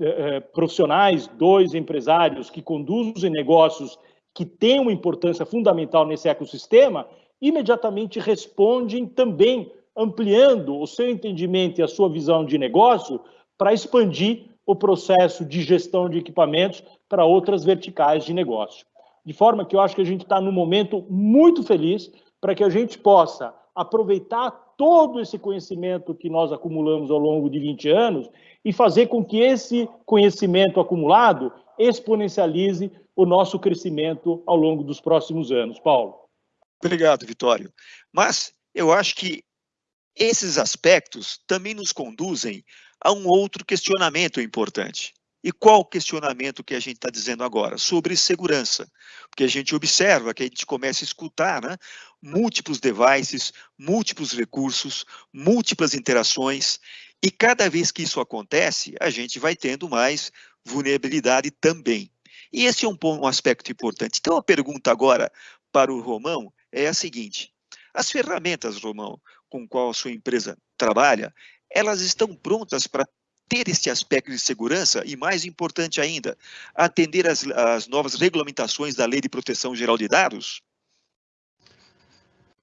eh, profissionais, dois empresários que conduzem negócios que têm uma importância fundamental nesse ecossistema, imediatamente respondem também ampliando o seu entendimento e a sua visão de negócio para expandir o processo de gestão de equipamentos para outras verticais de negócio. De forma que eu acho que a gente está num momento muito feliz para que a gente possa aproveitar todo esse conhecimento que nós acumulamos ao longo de 20 anos e fazer com que esse conhecimento acumulado exponencialize o nosso crescimento ao longo dos próximos anos. Paulo. Obrigado, Vitório. Mas eu acho que esses aspectos também nos conduzem a um outro questionamento importante. E qual questionamento que a gente está dizendo agora? Sobre segurança. Porque a gente observa que a gente começa a escutar né, múltiplos devices, múltiplos recursos, múltiplas interações, e cada vez que isso acontece, a gente vai tendo mais vulnerabilidade também. E esse é um, um aspecto importante. Então, a pergunta agora para o Romão é a seguinte: as ferramentas, Romão, com qual a sua empresa trabalha, elas estão prontas para ter esse aspecto de segurança e, mais importante ainda, atender às, novas regulamentações da Lei de Proteção Geral de Dados?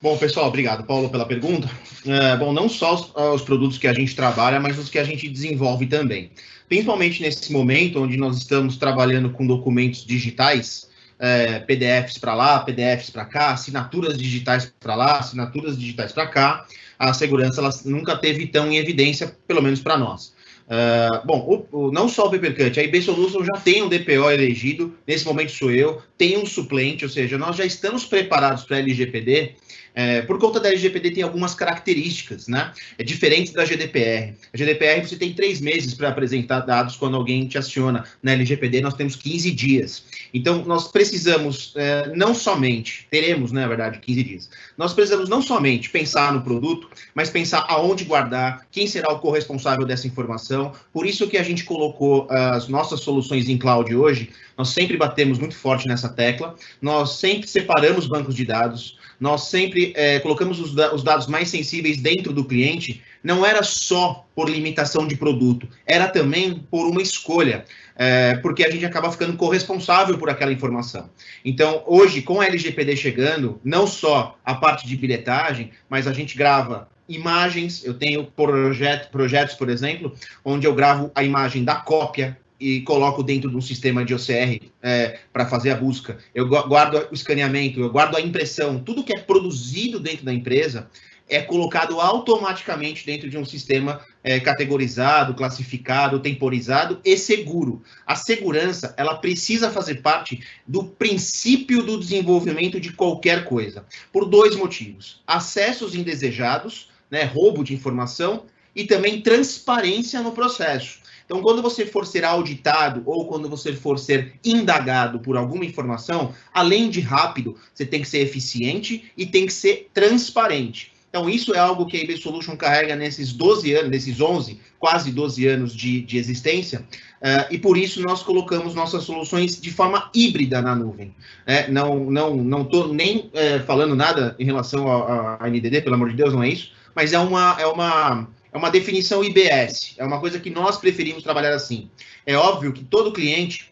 Bom, pessoal, obrigado, Paulo, pela pergunta. É, bom, não só os, os, produtos que a gente trabalha, mas os que a gente desenvolve também. Principalmente nesse momento onde nós estamos trabalhando com documentos digitais, é, PDFs para lá, PDFs para cá, assinaturas digitais para lá, assinaturas digitais para cá, a segurança ela nunca teve tão em evidência, pelo menos para nós. Uh, bom, o, o, não só o Papercut, a IB Solution já tem um DPO elegido, nesse momento sou eu, tem um suplente, ou seja, nós já estamos preparados para a LGPD é, por conta da LGPD tem algumas características, né? É diferente da GDPR. A GDPR você tem três meses para apresentar dados quando alguém te aciona. Na LGPD nós temos 15 dias. Então nós precisamos é, não somente, teremos, né, na verdade, 15 dias. Nós precisamos não somente pensar no produto, mas pensar aonde guardar, quem será o corresponsável dessa informação. Por isso que a gente colocou as nossas soluções em cloud hoje. Nós sempre batemos muito forte nessa tecla. Nós sempre separamos bancos de dados nós sempre é, colocamos os, os, dados mais sensíveis dentro do cliente, não era só por limitação de produto, era também por uma escolha, é, porque a gente acaba ficando corresponsável por aquela informação. Então, hoje, com a LGPD chegando, não só a parte de bilhetagem, mas a gente grava imagens, eu tenho projeto, projetos, por exemplo, onde eu gravo a imagem da cópia, e coloco dentro de um sistema de OCR é, para fazer a busca. Eu guardo o escaneamento, eu guardo a impressão, tudo que é produzido dentro da empresa é colocado automaticamente dentro de um sistema é, categorizado, classificado, temporizado e seguro. A segurança, ela precisa fazer parte do princípio do desenvolvimento de qualquer coisa, por dois motivos: acessos indesejados, né, roubo de informação e também transparência no processo. Então, quando você for ser auditado ou quando você for ser indagado por alguma informação, além de rápido, você tem que ser eficiente e tem que ser transparente. Então, isso é algo que a IB Solution carrega nesses 12 anos, nesses 11, quase 12 anos de, de existência, uh, e por isso nós colocamos nossas soluções de forma híbrida na nuvem. É, não não não estou nem é, falando nada em relação à NDD, pelo amor de Deus, não é isso, mas é uma, é uma é uma definição IBS, é uma coisa que nós preferimos trabalhar assim. É óbvio que todo cliente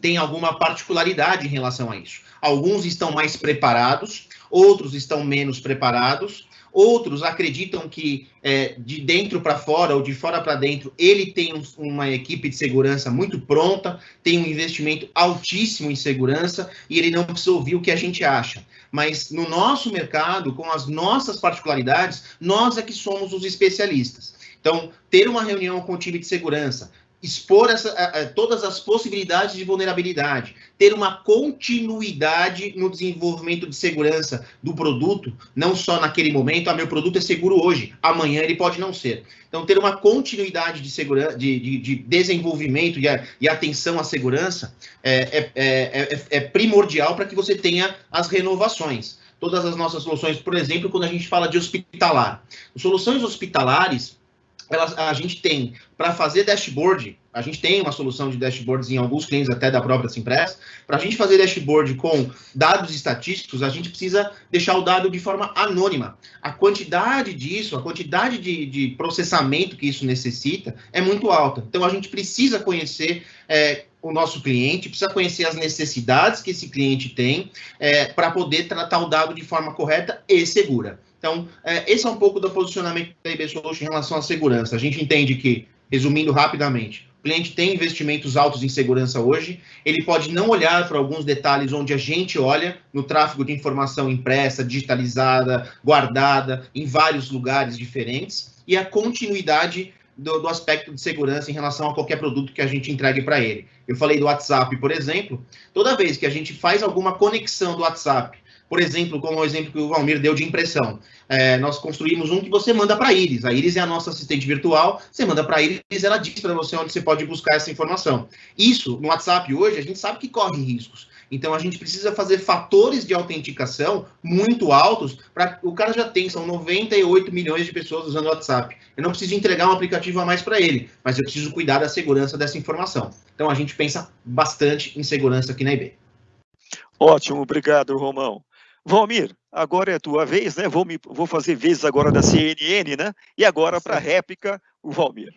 têm alguma particularidade em relação a isso. Alguns estão mais preparados, outros estão menos preparados, Outros acreditam que é, de dentro para fora ou de fora para dentro, ele tem um, uma equipe de segurança muito pronta, tem um investimento altíssimo em segurança e ele não precisa ouvir o que a gente acha. Mas no nosso mercado, com as nossas particularidades, nós é que somos os especialistas. Então, ter uma reunião com o time de segurança, expor essa, todas as possibilidades de vulnerabilidade, ter uma continuidade no desenvolvimento de segurança do produto, não só naquele momento, ah, meu produto é seguro hoje, amanhã ele pode não ser. Então, ter uma continuidade de, segurança, de, de, de desenvolvimento e, a, e, atenção à segurança é, é, é, é primordial para que você tenha as renovações. Todas as nossas soluções, por exemplo, quando a gente fala de hospitalar. Soluções hospitalares, elas, a gente tem para fazer dashboard, a gente tem uma solução de dashboards em alguns clientes até da própria Simpress. Para a gente fazer dashboard com dados estatísticos, a gente precisa deixar o dado de forma anônima. A quantidade disso, a quantidade de, de processamento que isso necessita é muito alta. Então a gente precisa conhecer é, o nosso cliente, precisa conhecer as necessidades que esse cliente tem é, para poder tratar o dado de forma correta e segura. Então, é, esse é um pouco do posicionamento da IB Solution em relação à segurança. A gente entende que, resumindo rapidamente, o cliente tem investimentos altos em segurança hoje, ele pode não olhar para alguns detalhes onde a gente olha, no tráfego de informação impressa, digitalizada, guardada, em vários lugares diferentes, e a continuidade do, do, aspecto de segurança em relação a qualquer produto que a gente entregue para ele. Eu falei do WhatsApp, por exemplo, toda vez que a gente faz alguma conexão do WhatsApp por exemplo, como o exemplo que o Valmir deu de impressão. É, nós construímos um que você manda para a Iris. A Iris é a nossa assistente virtual. Você manda para a Iris, ela diz para você onde você pode buscar essa informação. Isso, no WhatsApp hoje, a gente sabe que corre riscos. Então, a gente precisa fazer fatores de autenticação muito altos para o cara já tem, são 98 milhões de pessoas usando o WhatsApp. Eu não preciso entregar um aplicativo a mais para ele, mas eu preciso cuidar da segurança dessa informação. Então, a gente pensa bastante em segurança aqui na IB. Ótimo, obrigado, Romão. Valmir, agora é a tua vez, né? Vou, me, vou fazer vezes agora da CNN, né? E agora para a réplica, o Valmir.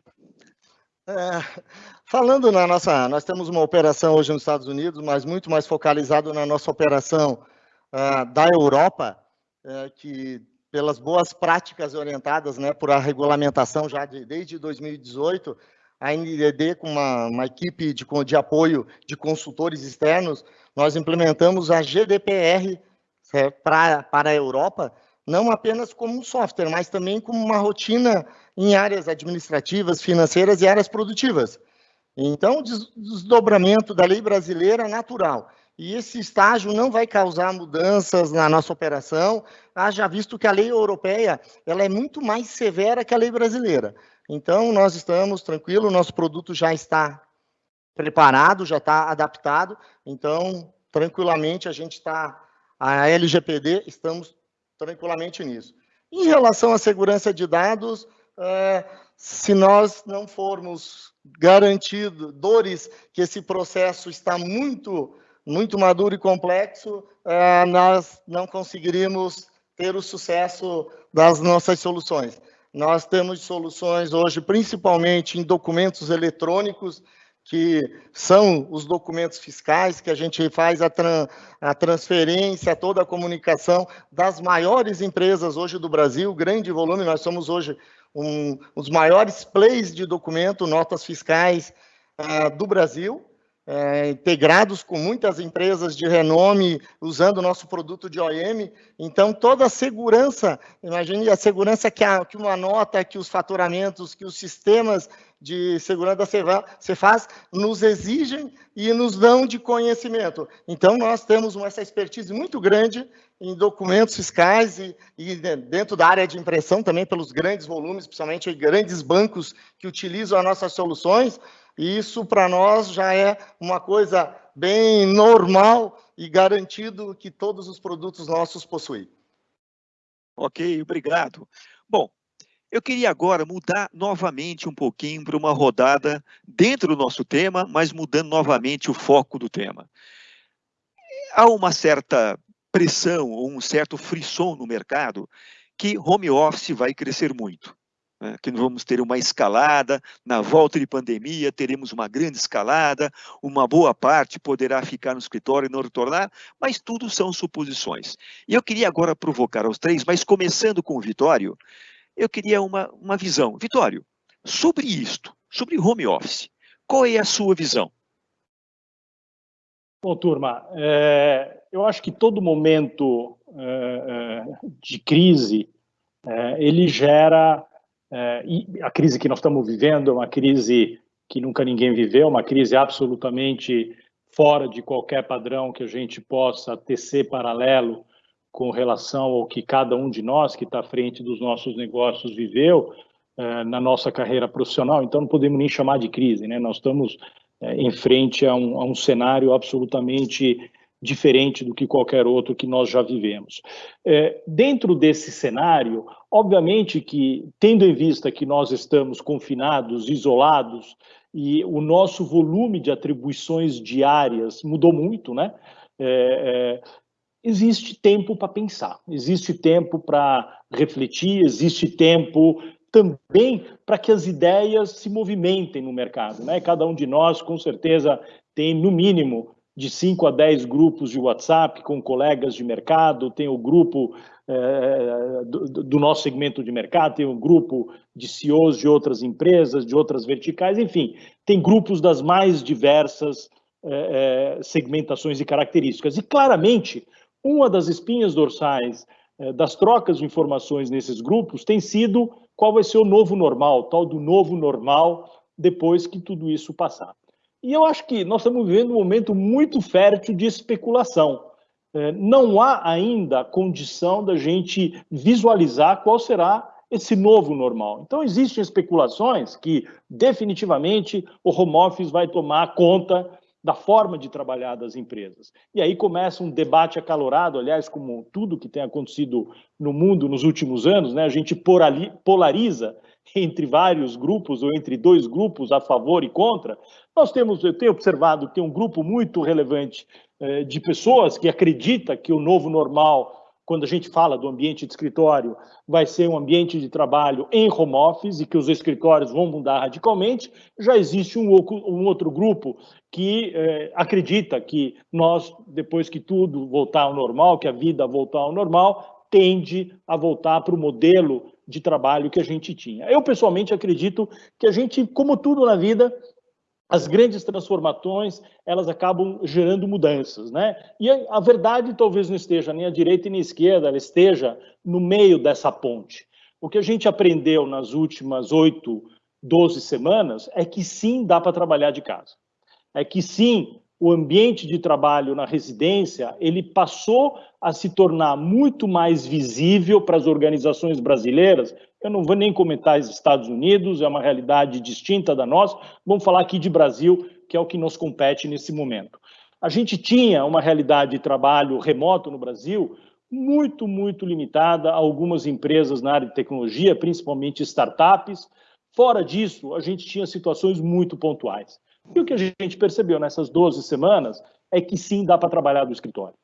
É, falando na nossa, nós temos uma operação hoje nos Estados Unidos, mas muito mais focalizado na nossa operação uh, da Europa, uh, que pelas boas práticas orientadas, né, por a regulamentação já de, desde 2018, a NDD com uma, uma equipe de, de apoio de consultores externos, nós implementamos a GDPR é, pra, para a Europa, não apenas como um software, mas também como uma rotina em áreas administrativas, financeiras e áreas produtivas. Então, desdobramento da lei brasileira natural. E esse estágio não vai causar mudanças na nossa operação, haja visto que a lei europeia ela é muito mais severa que a lei brasileira. Então, nós estamos tranquilos, nosso produto já está preparado, já está adaptado, então, tranquilamente, a gente está a LGPD, estamos tranquilamente nisso. Em relação à segurança de dados, é, se nós não formos garantidores que esse processo está muito, muito maduro e complexo, é, nós não conseguiríamos ter o sucesso das nossas soluções. Nós temos soluções hoje, principalmente em documentos eletrônicos, que são os documentos fiscais, que a gente faz a, tran a transferência, toda a comunicação das maiores empresas hoje do Brasil, grande volume, nós somos hoje um, os maiores plays de documento, notas fiscais uh, do Brasil, é, integrados com muitas empresas de renome, usando o nosso produto de OEM. Então, toda a segurança, imagine a segurança que, a, que uma nota, que os faturamentos, que os sistemas de segurança você faz, nos exigem e nos dão de conhecimento. Então, nós temos essa expertise muito grande em documentos fiscais e, e, dentro da área de impressão também, pelos grandes volumes, principalmente grandes bancos que utilizam as nossas soluções, e isso para nós já é uma coisa bem normal e garantido que todos os produtos nossos possuem. Ok, obrigado. Bom, eu queria agora mudar novamente um pouquinho para uma rodada dentro do nosso tema, mas mudando novamente o foco do tema. Há uma certa pressão ou um certo frisson no mercado que home office vai crescer muito. Né, que vamos ter uma escalada, na volta de pandemia teremos uma grande escalada, uma boa parte poderá ficar no escritório e não retornar, mas tudo são suposições. E eu queria agora provocar os três, mas começando com o Vitório, eu queria uma, uma visão. Vitório, sobre isto, sobre home office, qual é a sua visão? Bom, turma, é, eu acho que todo momento é, é de crise, é, ele gera, é, e a crise que nós estamos vivendo é uma crise que nunca ninguém viveu, uma crise absolutamente fora de qualquer padrão que a gente possa tecer paralelo com relação ao que cada um de nós que está à frente dos nossos negócios viveu é, na nossa carreira profissional. Então, não podemos nem chamar de crise, né? Nós estamos é, em frente a um, a um cenário absolutamente diferente do que qualquer outro que nós já vivemos. É, dentro desse cenário, obviamente que, tendo em vista que nós estamos confinados, isolados, e o nosso volume de atribuições diárias mudou muito, né? É, é, existe tempo para pensar, existe tempo para refletir, existe tempo também para que as ideias se movimentem no mercado. Né? Cada um de nós, com certeza, tem, no mínimo, de 5 a 10 grupos de WhatsApp com colegas de mercado, tem o grupo é, do, do, nosso segmento de mercado, tem o grupo de CEOs de outras empresas, de outras verticais, enfim, tem grupos das mais diversas é, é, segmentações e características. E, claramente, uma das espinhas dorsais das trocas de informações nesses grupos tem sido qual vai ser o novo normal, tal do novo normal, depois que tudo isso passar. E eu acho que nós estamos vivendo um momento muito fértil de especulação. É, não há ainda condição da gente visualizar qual será esse novo normal. Então, existem especulações que, definitivamente, o home office vai tomar conta da forma de trabalhar das empresas. E aí começa um debate acalorado, aliás, como tudo que tem acontecido no mundo nos últimos anos, né? a gente polariza entre vários grupos ou entre dois grupos a favor e contra. Nós temos, eu tenho observado que tem um grupo muito relevante eh, de pessoas que acredita que o novo normal quando a gente fala do ambiente de escritório, vai ser um ambiente de trabalho em home office e que os escritórios vão mudar radicalmente. Já existe um, um outro grupo que é, acredita que nós, depois que tudo voltar ao normal, que a vida voltar ao normal, tende a voltar para o modelo de trabalho que a gente tinha. Eu, pessoalmente, acredito que a gente, como tudo na vida, as grandes transformações, elas acabam gerando mudanças, né? E a verdade talvez não esteja nem à direita nem à esquerda, ela esteja no meio dessa ponte. O que a gente aprendeu nas últimas oito, doze semanas é que sim, dá para trabalhar de casa. É que sim, o ambiente de trabalho na residência, ele passou a se tornar muito mais visível para as organizações brasileiras. Eu não vou nem comentar os Estados Unidos, é uma realidade distinta da nossa. Vamos falar aqui de Brasil, que é o que nos compete nesse momento. A gente tinha uma realidade de trabalho remoto no Brasil muito, muito limitada a algumas empresas na área de tecnologia, principalmente startups. Fora disso, a gente tinha situações muito pontuais. E o que a gente percebeu nessas 12 semanas é que sim, dá para trabalhar do escritório.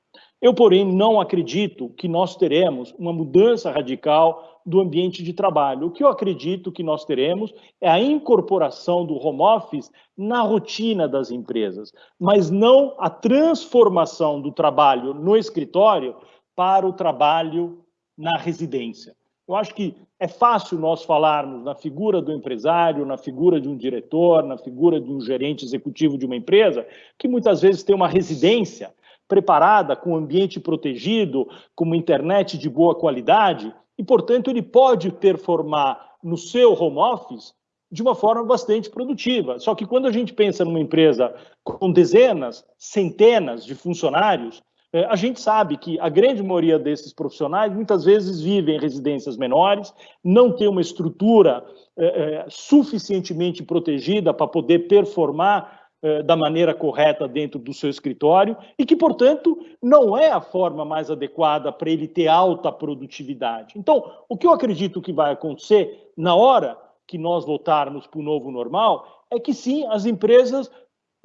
Eu, porém, não acredito que nós teremos uma mudança radical do ambiente de trabalho. O que eu acredito que nós teremos é a incorporação do home office na rotina das empresas, mas não a transformação do trabalho no escritório para o trabalho na residência. Eu acho que é fácil nós falarmos na figura do empresário, na figura de um diretor, na figura de um gerente executivo de uma empresa, que muitas vezes tem uma residência preparada, com ambiente protegido, com uma internet de boa qualidade, e, portanto, ele pode performar no seu home office de uma forma bastante produtiva. Só que quando a gente pensa numa empresa com dezenas, centenas de funcionários, a gente sabe que a grande maioria desses profissionais muitas vezes vivem em residências menores, não tem uma estrutura é, é, suficientemente protegida para poder performar da maneira correta dentro do seu escritório e que, portanto, não é a forma mais adequada para ele ter alta produtividade. Então, o que eu acredito que vai acontecer na hora que nós voltarmos para o novo normal é que sim, as empresas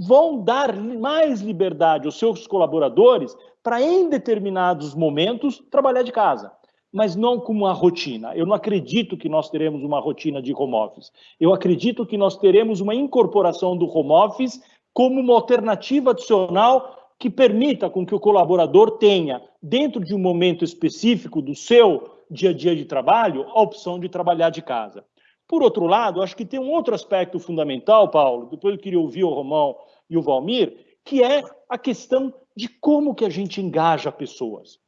vão dar mais liberdade aos seus colaboradores para, em determinados momentos, trabalhar de casa. mas não como uma rotina. Eu não acredito que nós teremos uma rotina de home office. Eu acredito que nós teremos uma incorporação do home office como uma alternativa adicional que permita com que o colaborador tenha, dentro de um momento específico do seu dia a dia de trabalho, a opção de trabalhar de casa. Por outro lado, acho que tem um outro aspecto fundamental, Paulo, depois eu queria ouvir o Romão e o Valmir, que é a questão de como que a gente engaja pessoas.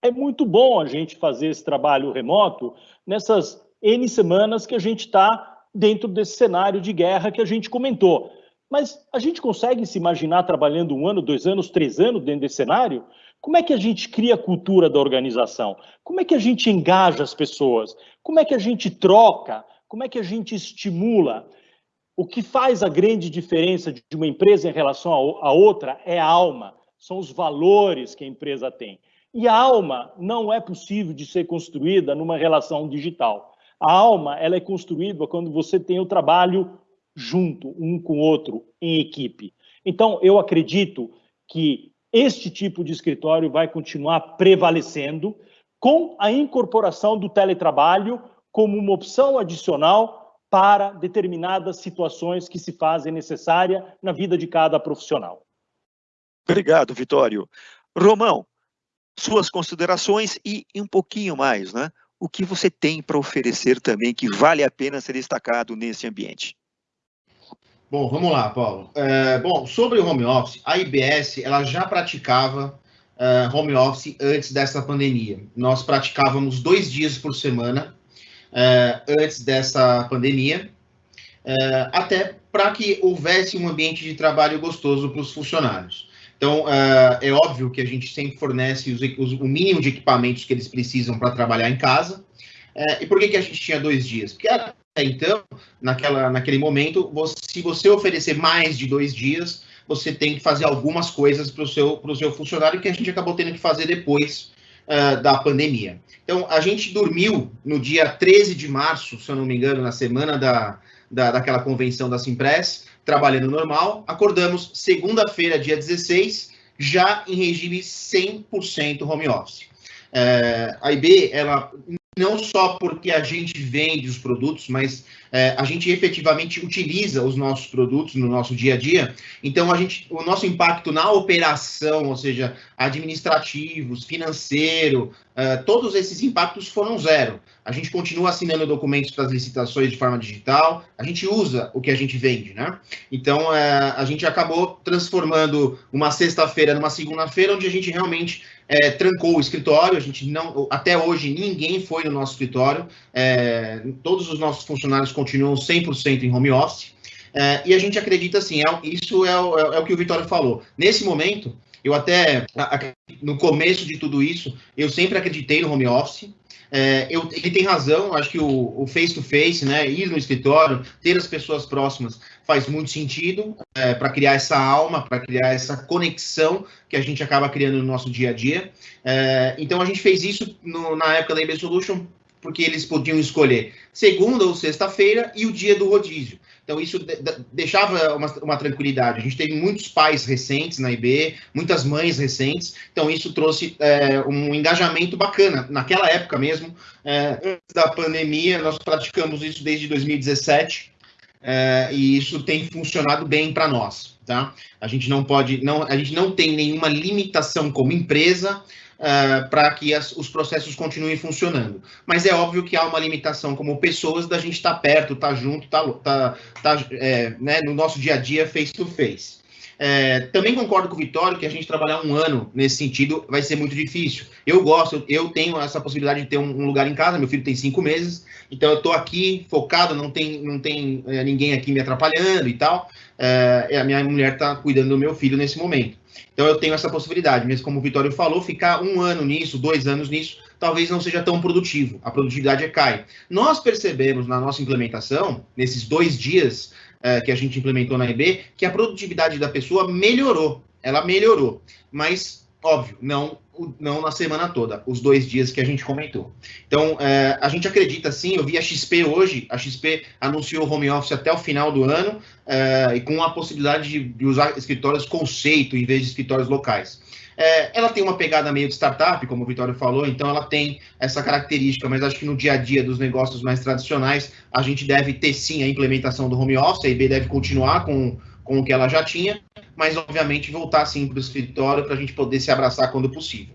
É muito bom a gente fazer esse trabalho remoto nessas N semanas que a gente está dentro desse cenário de guerra que a gente comentou. Mas a gente consegue se imaginar trabalhando um ano, dois anos, três anos dentro desse cenário? Como é que a gente cria a cultura da organização? Como é que a gente engaja as pessoas? Como é que a gente troca? Como é que a gente estimula? O que faz a grande diferença de uma empresa em relação a outra é a alma, são os valores que a empresa tem. E a alma não é possível de ser construída numa relação digital. A alma ela é construída quando você tem o trabalho junto, um com o outro, em equipe. Então, eu acredito que este tipo de escritório vai continuar prevalecendo com a incorporação do teletrabalho como uma opção adicional para determinadas situações que se fazem necessária na vida de cada profissional. Obrigado, Vitório. Romão, suas considerações e um pouquinho mais, né? O que você tem para oferecer também que vale a pena ser destacado nesse ambiente? Bom, vamos lá, Paulo. É, bom, sobre o home office, a IBS ela já praticava uh, home office antes dessa pandemia. Nós praticávamos dois dias por semana uh, antes dessa pandemia, uh, até para que houvesse um ambiente de trabalho gostoso para os funcionários. Então, uh, é óbvio que a gente sempre fornece os, os, o mínimo de equipamentos que eles precisam para trabalhar em casa. E por que, que a gente tinha dois dias? Porque até então, naquela, naquele momento, você, se você oferecer mais de dois dias, você tem que fazer algumas coisas para o seu, seu funcionário que a gente acabou tendo que fazer depois uh, da pandemia. Então, a gente dormiu no dia 13 de março, se eu não me engano, na semana da, da, daquela convenção da Simpress, trabalhando normal. Acordamos segunda-feira, dia 16, já em regime 100% home office. É, a IB, ela não só porque a gente vende os produtos, mas é, a gente efetivamente utiliza os nossos produtos no nosso dia a dia. Então, a gente, o nosso impacto na operação, ou seja, administrativos, financeiro, é, todos esses impactos foram zero. A gente continua assinando documentos para as licitações de forma digital, a gente usa o que a gente vende, né? Então, é, a gente acabou transformando uma sexta-feira numa segunda-feira, onde a gente realmente é, trancou o escritório, a gente não, até hoje ninguém foi no nosso escritório, é, todos os nossos funcionários continuam 100% em home office, é, e a gente acredita assim, é, isso é o, é, é o que o Vitório falou. Nesse momento, eu até, no começo de tudo isso, eu sempre acreditei no home office, é, eu, ele tem razão, acho que o face-to-face, -face, né, ir no escritório, ter as pessoas próximas, faz muito sentido é, para criar essa alma, para criar essa conexão que a gente acaba criando no nosso dia a dia. É, então, a gente fez isso no, na época da IB Solution, porque eles podiam escolher segunda ou sexta-feira e o dia do rodízio. Então, isso de, de, deixava uma, uma, tranquilidade. A gente teve muitos pais recentes na IB, muitas mães recentes, então isso trouxe é, um engajamento bacana. Naquela época mesmo, é, antes da pandemia, nós praticamos isso desde 2017, é, e isso tem funcionado bem para nós. Tá? A gente não pode, não, a gente não tem nenhuma limitação como empresa uh, para que as, os processos continuem funcionando. Mas é óbvio que há uma limitação como pessoas da gente estar tá perto, estar tá junto, tá, tá, tá é, né, no nosso dia a dia face to face. É, também concordo com o Vitório que a gente trabalhar um ano nesse sentido vai ser muito difícil. Eu gosto, eu tenho essa possibilidade de ter um, um lugar em casa, meu filho tem cinco meses, então eu estou aqui focado, não tem, não tem é, ninguém aqui me atrapalhando e tal. É, a minha mulher está cuidando do meu filho nesse momento. Então eu tenho essa possibilidade, mesmo como o Vitório falou, ficar um ano nisso, dois anos nisso, talvez não seja tão produtivo, a produtividade é cai. Nós percebemos na nossa implementação, nesses dois dias uh, que a gente implementou na IB, que a produtividade da pessoa melhorou, ela melhorou, mas Óbvio, não, não na semana toda, os dois dias que a gente comentou. Então, é, a gente acredita sim, eu vi a XP hoje, a XP anunciou home office até o final do ano, é, e com a possibilidade de, de, usar escritórios conceito em vez de escritórios locais. É, ela tem uma pegada meio de startup, como o Vitório falou, então ela tem essa característica, mas acho que no dia a dia dos negócios mais tradicionais, a gente deve ter sim a implementação do home office, a IB deve continuar com, com o que ela já tinha, mas obviamente voltar sim para o escritório para a gente poder se abraçar quando possível.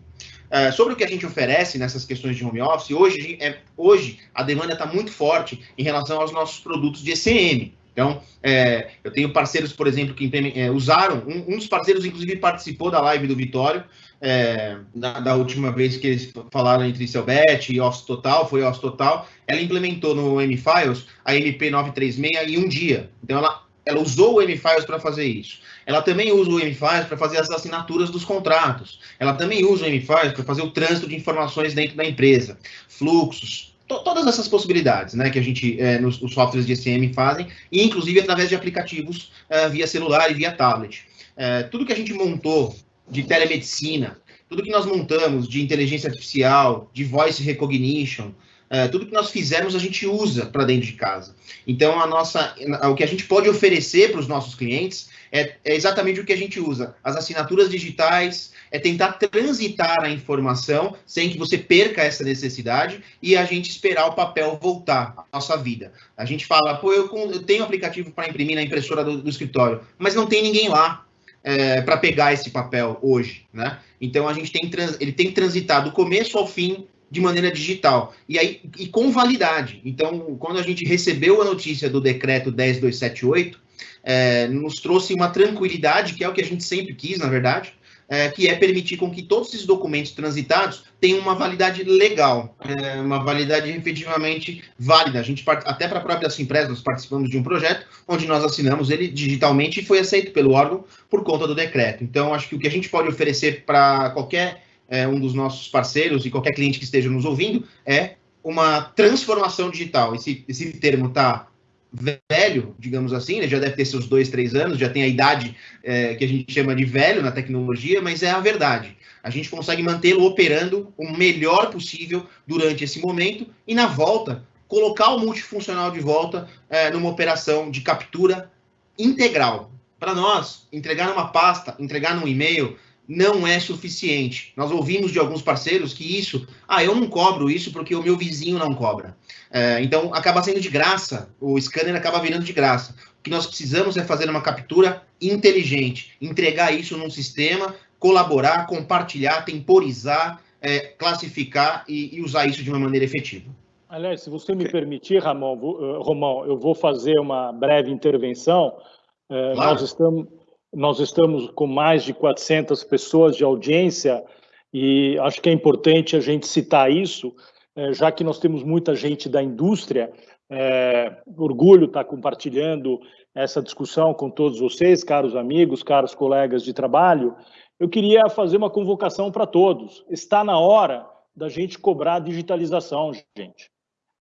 Uh, sobre o que a gente oferece nessas questões de home office, hoje, é, hoje a demanda está muito forte em relação aos nossos produtos de ECM. Então, é, eu tenho parceiros, por exemplo, que é, usaram, um, um, dos parceiros, inclusive, participou da live do Vitório, é, da, da, última vez que eles falaram entre Selbet e Office Total, foi Office Total, ela implementou no M-Files a MP936 em um dia. Então, ela, ela usou o M-Files para fazer isso. Ela também usa o M-Files para fazer as assinaturas dos contratos. Ela também usa o M-Files para fazer o trânsito de informações dentro da empresa, fluxos, to todas essas possibilidades né, que a gente, é, nos os softwares de SM fazem, inclusive através de aplicativos é, via celular e via tablet. É, tudo que a gente montou de telemedicina, tudo que nós montamos de inteligência artificial, de voice recognition, é, tudo que nós fizemos a gente usa para dentro de casa. Então, a nossa, o que a gente pode oferecer para os nossos clientes é, é, exatamente o que a gente usa. As assinaturas digitais, é tentar transitar a informação sem que você perca essa necessidade e a gente esperar o papel voltar à nossa vida. A gente fala, pô, eu, eu tenho aplicativo para imprimir na impressora do, do, escritório, mas não tem ninguém lá. É, para pegar esse papel hoje, né? Então a gente tem ele tem transitado do começo ao fim de maneira digital e aí e com validade. Então, quando a gente recebeu a notícia do decreto 10278, é, nos trouxe uma tranquilidade, que é o que a gente sempre quis, na verdade, é, que é permitir com que todos esses documentos transitados tenham uma validade legal, é, uma validade efetivamente válida. A gente, até para a própria Simpresa, nós participamos de um projeto onde nós assinamos ele digitalmente e foi aceito pelo órgão por conta do decreto. Então, acho que o que a gente pode oferecer para qualquer é, um dos nossos parceiros e qualquer cliente que esteja nos ouvindo é uma transformação digital. Esse, esse termo está velho, digamos assim, né? já deve ter seus dois, três anos, já tem a idade é, que a gente chama de velho na tecnologia, mas é a verdade. A gente consegue mantê-lo operando o melhor possível durante esse momento e na volta colocar o multifuncional de volta é, numa operação de captura integral. Para nós, entregar numa pasta, entregar num e-mail, não é suficiente. Nós ouvimos de alguns parceiros que isso, ah, eu não cobro isso porque o meu vizinho não cobra. É, então, acaba sendo de graça, o scanner acaba virando de graça. O que nós precisamos é fazer uma captura inteligente, entregar isso num sistema, colaborar, compartilhar, temporizar, é, classificar e, e, usar isso de uma maneira efetiva. Aliás, se você me permitir, Ramon, uh, Romão, eu vou fazer uma breve intervenção. Uh, claro. Nós estamos nós estamos com mais de 400 pessoas de audiência e acho que é importante a gente citar isso, é, já que nós temos muita gente da indústria. É, orgulho estar compartilhando essa discussão com todos vocês, caros amigos, caros colegas de trabalho. Eu queria fazer uma convocação para todos. Está na hora da gente cobrar digitalização, gente.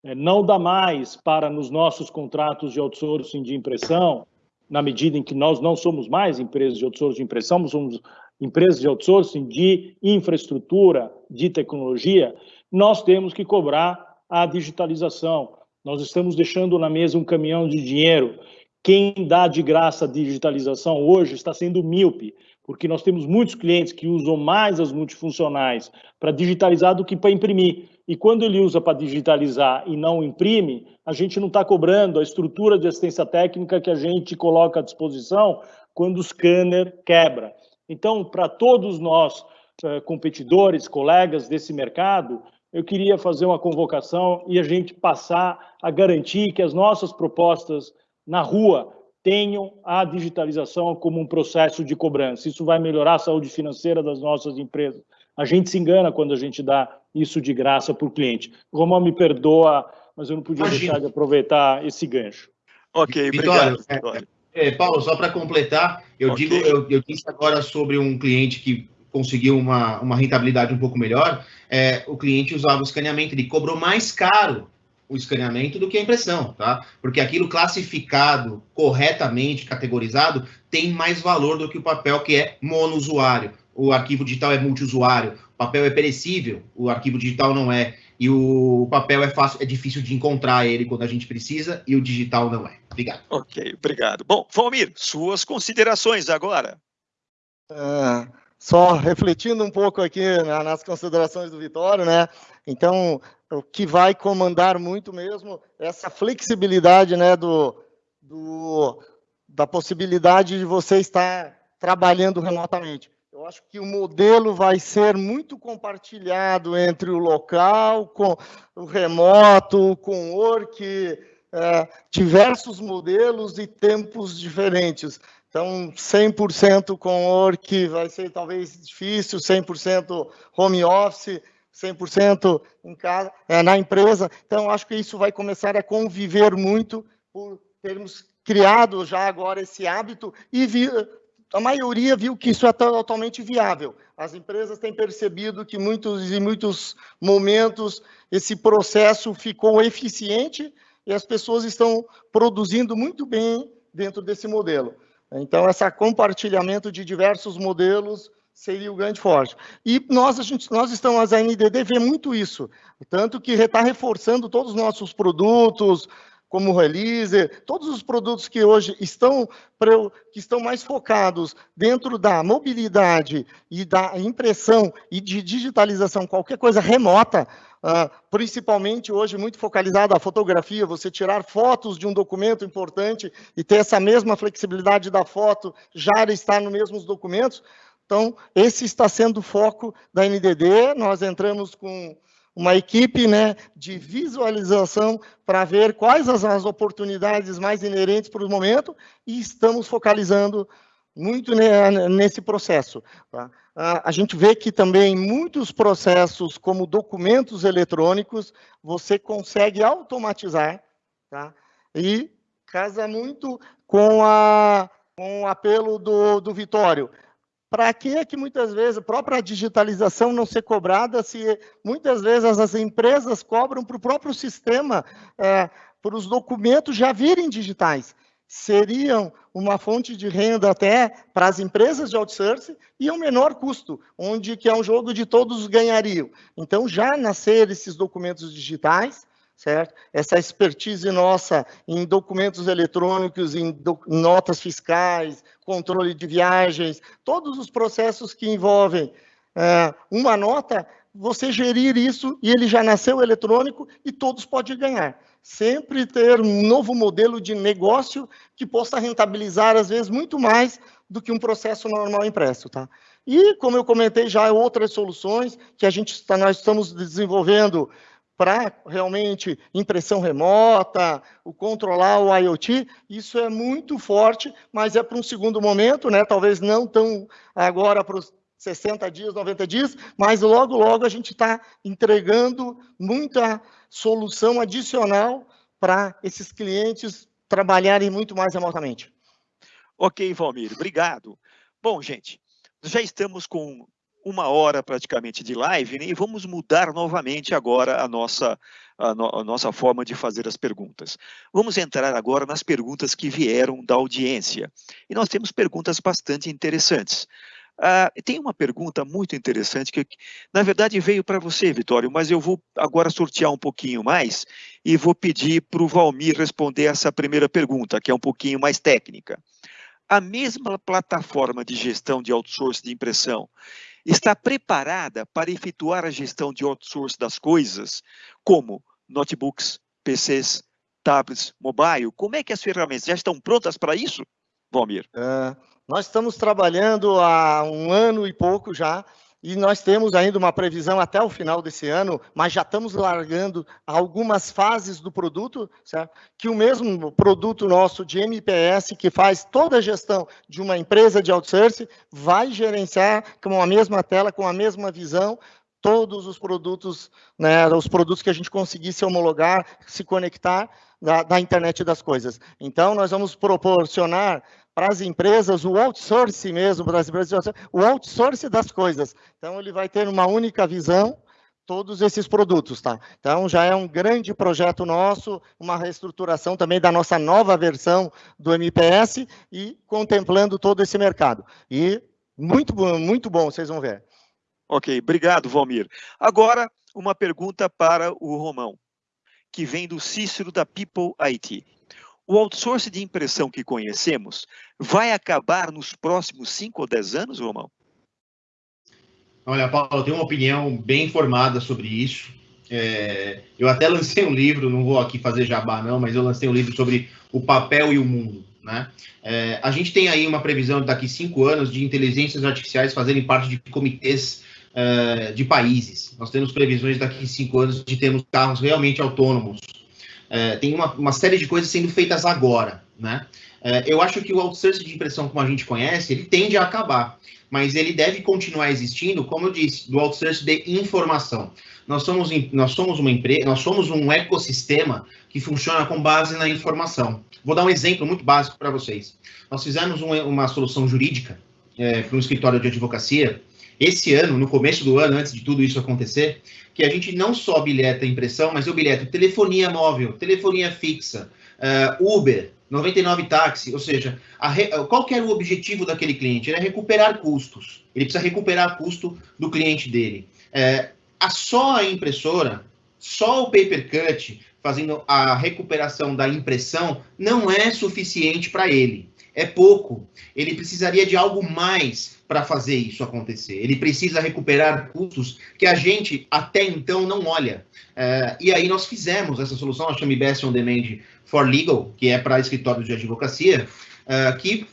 É, não dá mais para, nos nossos contratos de outsourcing de impressão, na medida em que nós não somos mais empresas de outsourcing de impressão, somos empresas de outsourcing de infraestrutura, de tecnologia, nós temos que cobrar a digitalização. Nós estamos deixando na mesa um caminhão de dinheiro. Quem dá de graça a digitalização hoje está sendo míope, porque nós temos muitos clientes que usam mais as multifuncionais para digitalizar do que para imprimir. E quando ele usa para digitalizar e não imprime, a gente não está cobrando a estrutura de assistência técnica que a gente coloca à disposição quando o scanner quebra. Então, para todos nós, eh, competidores, colegas desse mercado, eu queria fazer uma convocação e a gente passar a garantir que as nossas propostas na rua tenham a digitalização como um processo de cobrança. Isso vai melhorar a saúde financeira das nossas empresas. A gente se engana quando a gente dá isso de graça para o cliente. Romão, me perdoa, mas eu não podia Imagina. deixar de aproveitar esse gancho. Ok, Vitório, obrigado. É, é, Paulo, só para completar, eu okay. digo, eu, eu, disse agora sobre um cliente que conseguiu uma, uma rentabilidade um pouco melhor, é, o cliente usava o escaneamento, ele cobrou mais caro o escaneamento do que a impressão, tá? Porque aquilo classificado, corretamente categorizado, tem mais valor do que o papel que é monousuário. O arquivo digital é multiusuário, o papel é perecível, o arquivo digital não é. E o papel é fácil, é difícil de encontrar ele quando a gente precisa, e o digital não é. Obrigado. Ok, obrigado. Bom, Valmir, suas considerações agora. Uh, só refletindo um pouco aqui nas considerações do Vitório, né? Então, o que vai comandar muito mesmo é essa flexibilidade, né, do, do, da possibilidade de você estar trabalhando remotamente. Eu acho que o modelo vai ser muito compartilhado entre o local, com o remoto, com o work, é, diversos modelos e tempos diferentes. Então, 100% com work vai ser talvez difícil, 100% home office, 100% em casa, é, na empresa. Então, acho que isso vai começar a conviver muito por termos criado já agora esse hábito e vi, a maioria viu que isso é totalmente viável. As empresas têm percebido que muitos, em muitos momentos esse processo ficou eficiente e as pessoas estão produzindo muito bem dentro desse modelo. Então, esse compartilhamento de diversos modelos seria o grande forte. E nós, a gente, nós estamos, a NDD vê muito isso, tanto que está reforçando todos os nossos produtos, como o Release, todos os produtos que hoje estão, que estão mais focados dentro da mobilidade e da impressão e de digitalização, qualquer coisa remota, uh, principalmente hoje muito focalizada a fotografia, você tirar fotos de um documento importante e ter essa mesma flexibilidade da foto já estar nos mesmos documentos. Então, esse está sendo o foco da NDD, nós entramos com uma equipe né, de visualização para ver quais as, as oportunidades mais inerentes para o momento e estamos focalizando muito nesse processo. Tá? A gente vê que também muitos processos, como documentos eletrônicos, você consegue automatizar, tá? e casa muito com, a, com o apelo do, do Vitório. Para que é que muitas vezes a própria digitalização não ser cobrada se muitas vezes as empresas cobram para o próprio sistema, é, para os documentos já virem digitais? Seriam uma fonte de renda até para as empresas de outsourcing e um menor custo, onde que é um jogo de todos ganhariam. Então, já nascer esses documentos digitais, certo? Essa expertise nossa em documentos eletrônicos, em do, notas fiscais, controle de viagens, todos os processos que envolvem é, uma nota, você gerir isso e ele já nasceu eletrônico e todos podem ganhar. Sempre ter um novo modelo de negócio que possa rentabilizar, às vezes, muito mais do que um processo normal impresso, tá? E, como eu comentei já, outras soluções que a gente está, nós estamos desenvolvendo para realmente impressão remota, o controlar o IoT, isso é muito forte, mas é para um segundo momento, né? talvez não tão agora para os 60 dias, 90 dias, mas logo, logo a gente está entregando muita solução adicional para esses clientes trabalharem muito mais remotamente. Ok, Valmir, obrigado. Bom, gente, já estamos com uma hora praticamente de live né? e vamos mudar novamente agora a nossa, a, no, a, nossa forma de fazer as perguntas. Vamos entrar agora nas perguntas que vieram da audiência. E nós temos perguntas bastante interessantes. Ah, tem uma pergunta muito interessante que, na verdade, veio para você, Vitório, mas eu vou agora sortear um pouquinho mais e vou pedir para o Valmir responder essa primeira pergunta, que é um pouquinho mais técnica. A mesma plataforma de gestão de outsourcing de impressão está preparada para efetuar a gestão de outsourcing das coisas, como notebooks, PCs, tablets, mobile? Como é que as ferramentas já estão prontas para isso, Valmir? Uh, nós estamos trabalhando há um ano e pouco já e nós temos ainda uma previsão até o final desse ano, mas já estamos largando algumas fases do produto, certo? que o mesmo produto nosso de MPS, que faz toda a gestão de uma empresa de outsourcing, vai gerenciar com a mesma tela, com a mesma visão, todos os produtos, né, os produtos que a gente conseguisse homologar, se conectar da, da internet das coisas. Então, nós vamos proporcionar para as empresas o outsourcing mesmo, para as empresas, o outsourcing das coisas. Então, ele vai ter uma única visão, todos esses produtos, tá? Então, já é um grande projeto nosso, uma reestruturação também da nossa nova versão do MPS e contemplando todo esse mercado. E muito, muito bom, vocês vão ver. Ok, obrigado, Valmir. Agora, uma pergunta para o Romão, que vem do Cícero da People IT. O outsourcing de impressão que conhecemos vai acabar nos próximos 5 ou 10 anos, Romão? Olha, Paulo, eu tenho uma opinião bem informada sobre isso. É, eu até lancei um livro, não vou aqui fazer jabá não, mas eu lancei um livro sobre o papel e o mundo. Né? É, a gente tem aí uma previsão daqui cinco anos de inteligências artificiais fazerem parte de comitês uh, de países. Nós temos previsões daqui cinco anos de termos carros realmente autônomos. Uh, tem uma, uma, série de coisas sendo feitas agora. Né? Uh, eu acho que o outsourcing de impressão, como a gente conhece, ele tende a acabar, mas ele deve continuar existindo, como eu disse, do outsourcing de informação. Nós somos, nós somos uma empresa, nós somos um ecossistema que funciona com base na informação. Vou dar um exemplo muito básico para vocês. Nós fizemos um, uma solução jurídica é, para um escritório de advocacia esse ano, no começo do ano, antes de tudo isso acontecer, que a gente não só bilheta impressão, mas eu bilheto telefonia móvel, telefonia fixa, uh, Uber, 99 táxi, ou seja, re... qual que era o objetivo daquele cliente? Era recuperar custos. Ele precisa recuperar custo do cliente dele. É, a só a impressora, só o paper cut, fazendo a recuperação da impressão, não é suficiente para ele. É pouco. Ele precisaria de algo mais para fazer isso acontecer. Ele precisa recuperar custos que a gente até então não olha. É, e aí nós fizemos essa solução, a chama Best on Demand for Legal, que é para escritórios de advocacia, é, que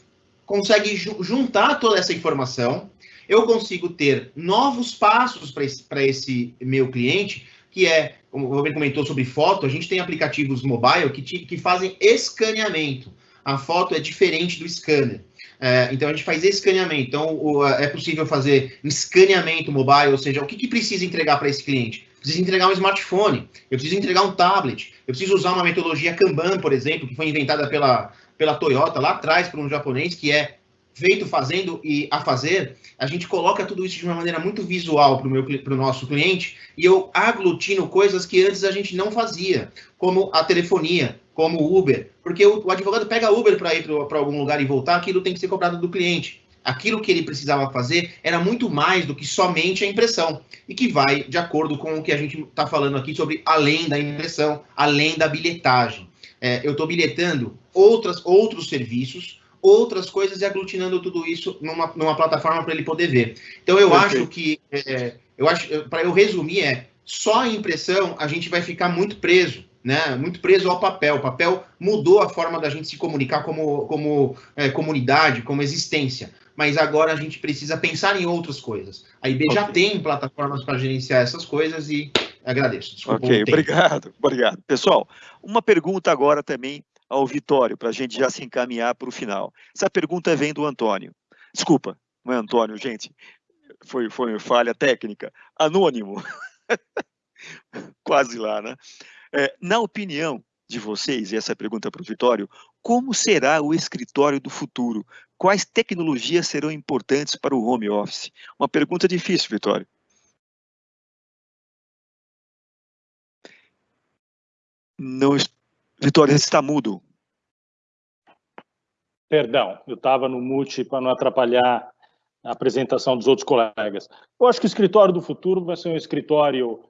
consegue juntar toda essa informação. Eu consigo ter novos passos para esse, esse meu cliente, que é como o Robert comentou sobre foto, a gente tem aplicativos mobile que, te, que fazem escaneamento. A foto é diferente do scanner. É, então a gente faz escaneamento. Então o, é possível fazer escaneamento mobile, ou seja, o que, que precisa entregar para esse cliente? Precisa entregar um smartphone, eu preciso entregar um tablet, eu preciso usar uma metodologia Kanban, por exemplo, que foi inventada pela, pela Toyota lá atrás por um japonês, que é feito fazendo e a fazer, a gente coloca tudo isso de uma maneira muito visual para o nosso cliente e eu aglutino coisas que antes a gente não fazia, como a telefonia, como o Uber, porque o, o advogado pega Uber para ir para algum lugar e voltar, aquilo tem que ser cobrado do cliente. Aquilo que ele precisava fazer era muito mais do que somente a impressão, e que vai de acordo com o que a gente está falando aqui sobre além da impressão, além da bilhetagem. É, eu estou bilhetando outras, outros serviços, outras coisas e aglutinando tudo isso numa, numa plataforma para ele poder ver. Então eu Perfeito. acho que, é, eu acho, para eu resumir, é só a impressão a gente vai ficar muito preso, né? Muito preso ao papel. O papel mudou a forma da gente se comunicar como, como é, comunidade, como existência. Mas agora a gente precisa pensar em outras coisas. A IB okay. já tem plataformas para gerenciar essas coisas e agradeço. Desculpa ok, obrigado, obrigado. Pessoal, uma pergunta agora também ao Vitório, para a gente já se encaminhar para o final. Essa pergunta vem do Antônio. Desculpa, não é Antônio, gente. Foi, foi falha técnica. Anônimo. Quase lá, né? É, na opinião de vocês, e essa pergunta para o Vitório, como será o escritório do futuro? Quais tecnologias serão importantes para o home office? Uma pergunta difícil, Vitório. Não, Vitória, você está mudo. Perdão, eu estava no mute para não atrapalhar a apresentação dos outros colegas. Eu acho que o escritório do futuro vai ser um escritório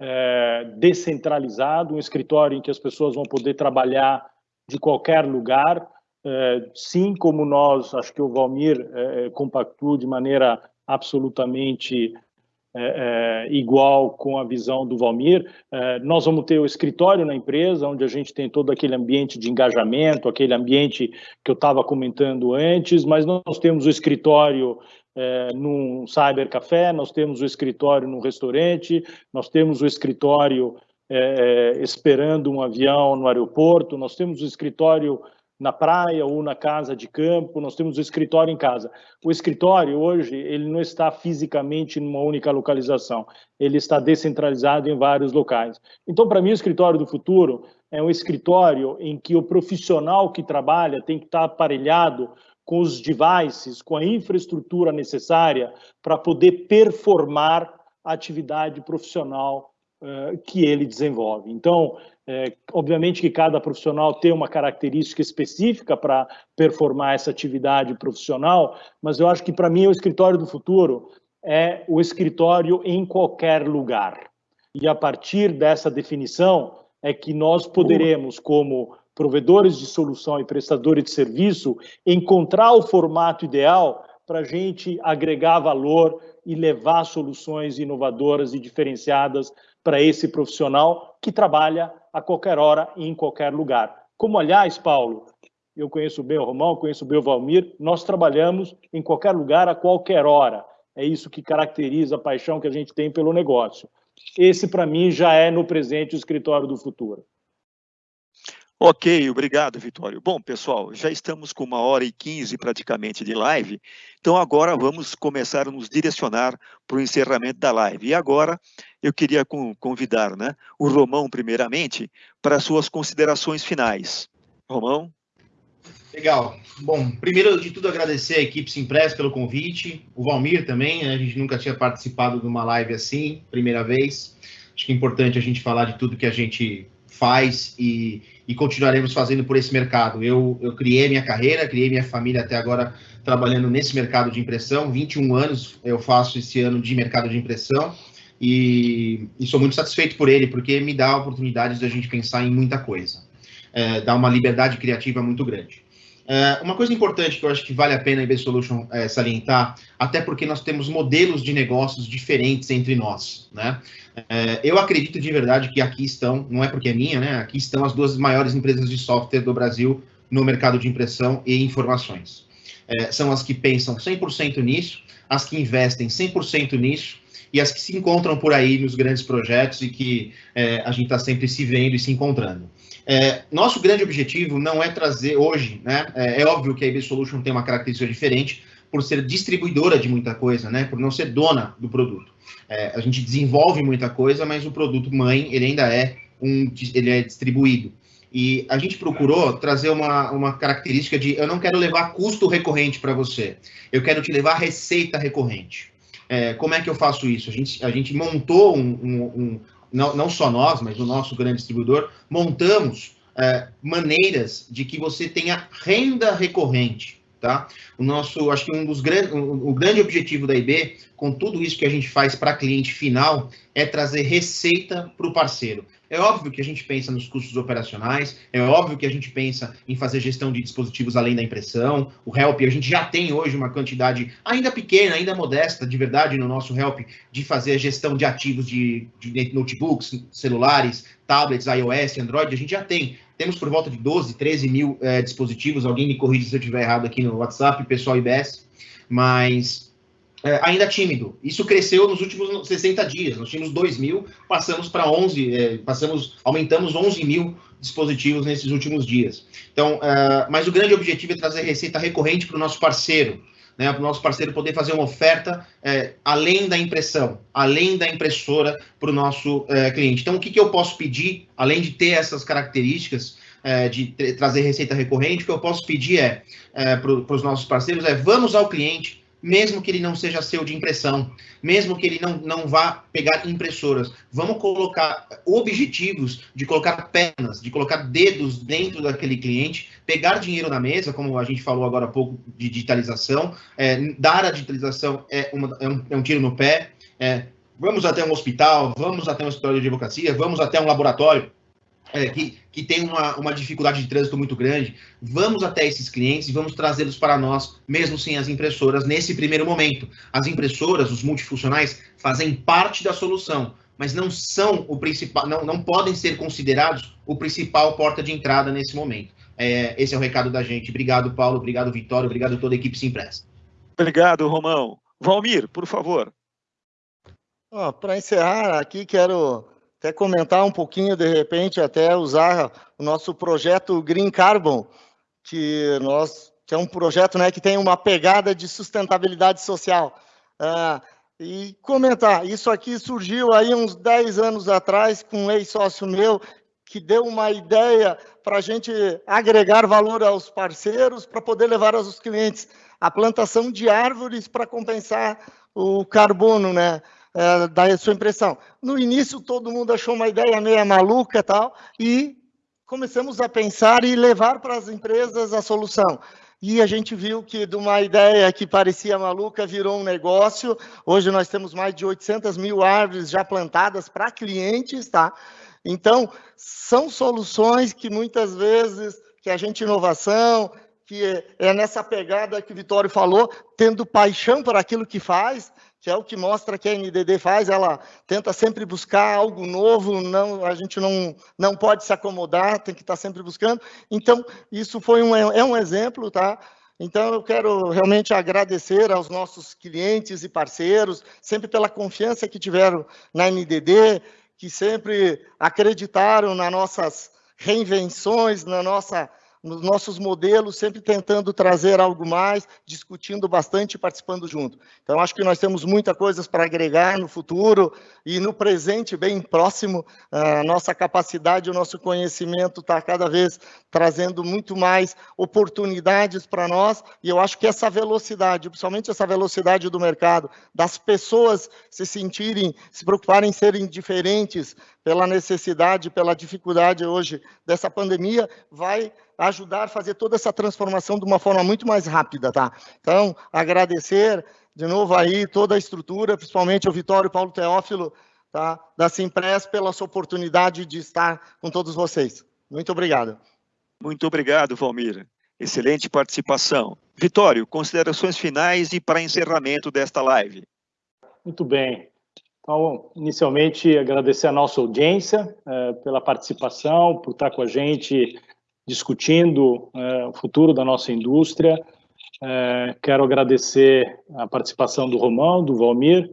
é, descentralizado, um escritório em que as pessoas vão poder trabalhar de qualquer lugar, é, sim, como nós, acho que o Valmir é, compactou de maneira absolutamente é, é, igual com a visão do Valmir. É, nós vamos ter o escritório na empresa, onde a gente tem todo aquele ambiente de engajamento, aquele ambiente que eu estava comentando antes, mas nós temos o escritório é, num cybercafé, nós temos o escritório num restaurante, nós temos o escritório é, é, esperando um avião no aeroporto, nós temos o escritório na praia ou na casa de campo, nós temos o escritório em casa. O escritório hoje, ele não está fisicamente numa única localização, ele está descentralizado em vários locais. Então, para mim, o escritório do futuro é um escritório em que o profissional que trabalha tem que estar aparelhado com os devices, com a infraestrutura necessária para poder performar a atividade profissional uh, que ele desenvolve. Então, é, obviamente que cada profissional tem uma característica específica para performar essa atividade profissional, mas eu acho que para mim o escritório do futuro é o escritório em qualquer lugar. E a partir dessa definição é que nós poderemos, como provedores de solução e prestadores de serviço, encontrar o formato ideal para a gente agregar valor e levar soluções inovadoras e diferenciadas para esse profissional que trabalha a qualquer hora e em qualquer lugar. Como, aliás, Paulo, eu conheço bem o Romão, conheço bem o Valmir, nós trabalhamos em qualquer lugar, a qualquer hora. É isso que caracteriza a paixão que a gente tem pelo negócio. Esse, para mim, já é no presente o escritório do futuro. Ok, obrigado, Vitório. Bom, pessoal, já estamos com uma hora e quinze praticamente de live, então agora vamos começar a nos direcionar para o encerramento da live. E agora eu queria convidar né, o Romão, primeiramente, para suas considerações finais. Romão? Legal. Bom, primeiro de tudo agradecer a equipe Simpress pelo convite, o Valmir também, né? a gente nunca tinha participado de uma live assim, primeira vez. Acho que é importante a gente falar de tudo que a gente faz e, e continuaremos fazendo por esse mercado. Eu, eu criei minha carreira, criei minha família até agora trabalhando nesse mercado de impressão. 21 anos eu faço esse ano de mercado de impressão e, e sou muito satisfeito por ele, porque me dá oportunidades de a gente pensar em muita coisa. É, dá uma liberdade criativa muito grande. É, uma coisa importante que eu acho que vale a pena a IB Solution é, salientar, até porque nós temos modelos de negócios diferentes entre nós, né? É, eu acredito de verdade que aqui estão, não é porque é minha, né? Aqui estão as duas maiores empresas de software do Brasil no mercado de impressão e informações. É, são as que pensam 100% nisso, as que investem 100% nisso e as que se encontram por aí nos grandes projetos e que a gente está sempre se vendo e se encontrando. É, nosso grande objetivo não é trazer hoje, né? É, é, óbvio que a IB Solution tem uma característica diferente por ser distribuidora de muita coisa, né? Por não ser dona do produto. É, a gente desenvolve muita coisa, mas o produto mãe ele ainda é um, ele é distribuído. E a gente procurou trazer uma, uma característica de eu não quero levar custo recorrente para você, eu quero te levar receita recorrente. É, como é que eu faço isso? A gente, a gente montou um, um, um não, não só nós, mas o nosso grande distribuidor, montamos é, maneiras de que você tenha renda recorrente, tá? O nosso, acho que um dos grandes, o, grande objetivo da IB, com tudo isso que a gente faz para cliente final, é trazer receita para o parceiro. É óbvio que a gente pensa nos custos operacionais, é óbvio que a gente pensa em fazer gestão de dispositivos além da impressão. O Help, a gente já tem hoje uma quantidade ainda pequena, ainda modesta, de verdade, no nosso Help, de fazer a gestão de ativos de, de notebooks, celulares, tablets, iOS, Android, a gente já tem. Temos por volta de 12, 13 mil é, dispositivos, alguém me corrige se eu estiver errado aqui no WhatsApp, pessoal IBS, mas é, ainda tímido. Isso cresceu nos últimos 60 dias. Nós tínhamos 2 mil, passamos para 11, é, passamos, aumentamos 11 mil dispositivos nesses últimos dias. Então, mas o grande objetivo é trazer receita recorrente para o nosso parceiro, né, para o nosso parceiro poder fazer uma oferta é, além da impressão, além da impressora para o nosso é, cliente. Então, o que, que eu posso pedir, além de ter essas características, é, de trazer receita recorrente, o que eu posso pedir é, é para os nossos parceiros é vamos ao cliente, mesmo que ele não seja seu de impressão, mesmo que ele não, não vá pegar impressoras. Vamos colocar objetivos de colocar pernas, de colocar dedos dentro daquele cliente, pegar dinheiro na mesa, como a gente falou agora há pouco de digitalização, é, dar a digitalização é, uma, é, um, é um tiro no pé, é, vamos até um hospital, vamos até um escritório de advocacia, vamos até um laboratório, é, que, que tem uma, uma dificuldade de trânsito muito grande, vamos até esses clientes e vamos trazê-los para nós, mesmo sem as impressoras, nesse primeiro momento. As impressoras, os multifuncionais, fazem parte da solução, mas não são o principal, não, não podem ser considerados o principal porta de entrada nesse momento. É, esse é o recado da gente. Obrigado, Paulo. Obrigado, Vitório. Obrigado a toda a equipe Simpress. Obrigado, Romão. Valmir, por favor. Oh, para encerrar aqui, quero até comentar um pouquinho, de repente, até usar o nosso projeto Green Carbon, que nós que é um projeto né, que tem uma pegada de sustentabilidade social. Ah, e comentar, isso aqui surgiu aí uns 10 anos atrás com um ex-sócio meu, que deu uma ideia para a gente agregar valor aos parceiros, para poder levar aos clientes a plantação de árvores para compensar o carbono, né? É, sua impressão. No início, todo mundo achou uma ideia meio maluca tal, e começamos a pensar e levar para as empresas a solução. E a gente viu que de uma ideia que parecia maluca virou um negócio. Hoje nós temos mais de 800 mil árvores já plantadas para clientes, tá? Então, são soluções que muitas vezes que a gente inovação que é, é nessa pegada que o Vitório falou, tendo paixão por aquilo que faz, que é o que mostra que a NDD faz, ela tenta sempre buscar algo novo, não, a gente não, não pode se acomodar, tem que estar sempre buscando. Então, isso foi um, é um exemplo, tá? Então, eu quero realmente agradecer aos nossos clientes e parceiros, sempre pela confiança que tiveram na NDD, que sempre acreditaram nas nossas reinvenções, na nossa nos nossos modelos, sempre tentando trazer algo mais, discutindo bastante e participando junto. Então, acho que nós temos muita coisas para agregar no futuro e no presente, bem próximo, a nossa capacidade, o nosso conhecimento está cada vez trazendo muito mais oportunidades para nós, e eu acho que essa velocidade, principalmente essa velocidade do mercado, das pessoas se sentirem, se preocuparem em serem diferentes pela necessidade, pela dificuldade hoje dessa pandemia, vai ajudar a fazer toda essa transformação de uma forma muito mais rápida, tá? Então, agradecer de novo aí toda a estrutura, principalmente ao Vitório Paulo Teófilo, tá? Da Simpress pela sua oportunidade de estar com todos vocês. Muito obrigado. Muito obrigado, Valmir. Excelente participação. Vitório, considerações finais e para encerramento desta live. Muito bem. Então, inicialmente, agradecer a nossa audiência eh, pela participação, por estar com a gente discutindo é, o futuro da nossa indústria. É, quero agradecer a participação do Romão, do Valmir,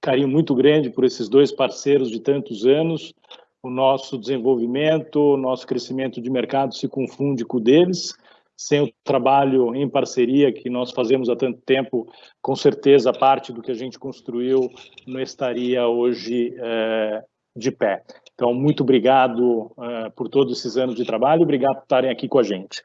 carinho muito grande por esses dois parceiros de tantos anos. O nosso desenvolvimento, o nosso crescimento de mercado se confunde com o deles. Sem o trabalho em parceria que nós fazemos há tanto tempo, com certeza parte do que a gente construiu não estaria hoje é, de pé. Então, muito obrigado uh, por todos esses anos de trabalho, obrigado por estarem aqui com a gente.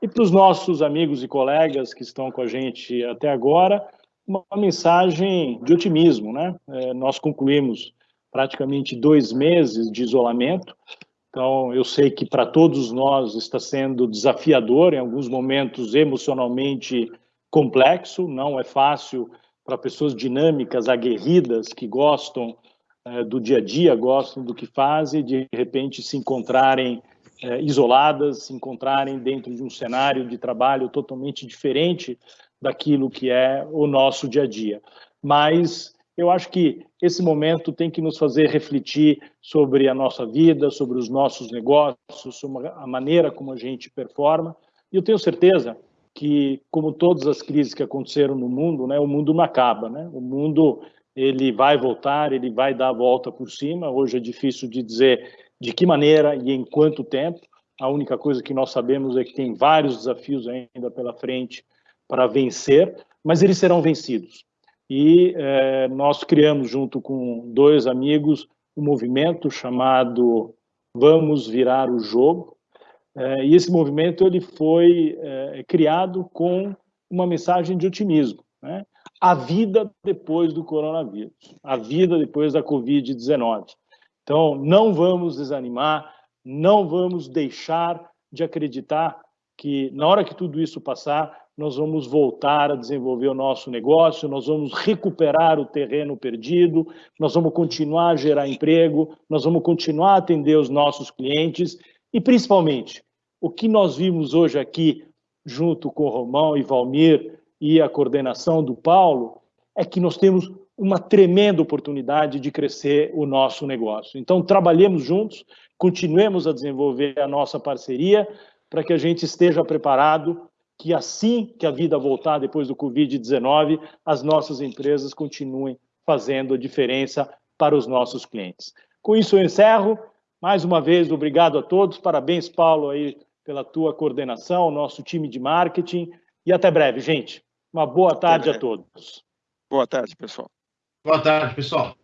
E para os nossos amigos e colegas que estão com a gente até agora, uma mensagem de otimismo, né? É, nós concluímos praticamente dois meses de isolamento, então eu sei que para todos nós está sendo desafiador, em alguns momentos emocionalmente complexo, não é fácil para pessoas dinâmicas, aguerridas, que gostam é, do dia a dia, gostam do que fazem, de repente se encontrarem é, isoladas, se encontrarem dentro de um cenário de trabalho totalmente diferente daquilo que é o nosso dia a dia. Mas eu acho que esse momento tem que nos fazer refletir sobre a nossa vida, sobre os nossos negócios, sobre a maneira como a gente performa. E eu tenho certeza que, como todas as crises que aconteceram no mundo, né, o mundo não acaba, né? O mundo ele vai voltar, ele vai dar a volta por cima. Hoje é difícil de dizer de que maneira e em quanto tempo. A única coisa que nós sabemos é que tem vários desafios ainda pela frente para vencer, mas eles serão vencidos. E é, nós criamos, junto com dois amigos, um movimento chamado Vamos Virar o Jogo. É, e esse movimento ele foi é, criado com uma mensagem de otimismo. Né? a vida depois do coronavírus, a vida depois da Covid-19. Então, não vamos desanimar, não vamos deixar de acreditar que, na hora que tudo isso passar, nós vamos voltar a desenvolver o nosso negócio, nós vamos recuperar o terreno perdido, nós vamos continuar a gerar emprego, nós vamos continuar a atender os nossos clientes e, principalmente, o que nós vimos hoje aqui, junto com o Romão e Valmir, e a coordenação do Paulo, é que nós temos uma tremenda oportunidade de crescer o nosso negócio. Então, trabalhemos juntos, continuemos a desenvolver a nossa parceria para que a gente esteja preparado que assim que a vida voltar depois do Covid-19, as nossas empresas continuem fazendo a diferença para os nossos clientes. Com isso eu encerro. Mais uma vez, obrigado a todos. Parabéns, Paulo, aí pela tua coordenação, nosso time de marketing. E até breve, gente. Uma boa tarde a todos. Boa tarde, pessoal. Boa tarde, pessoal.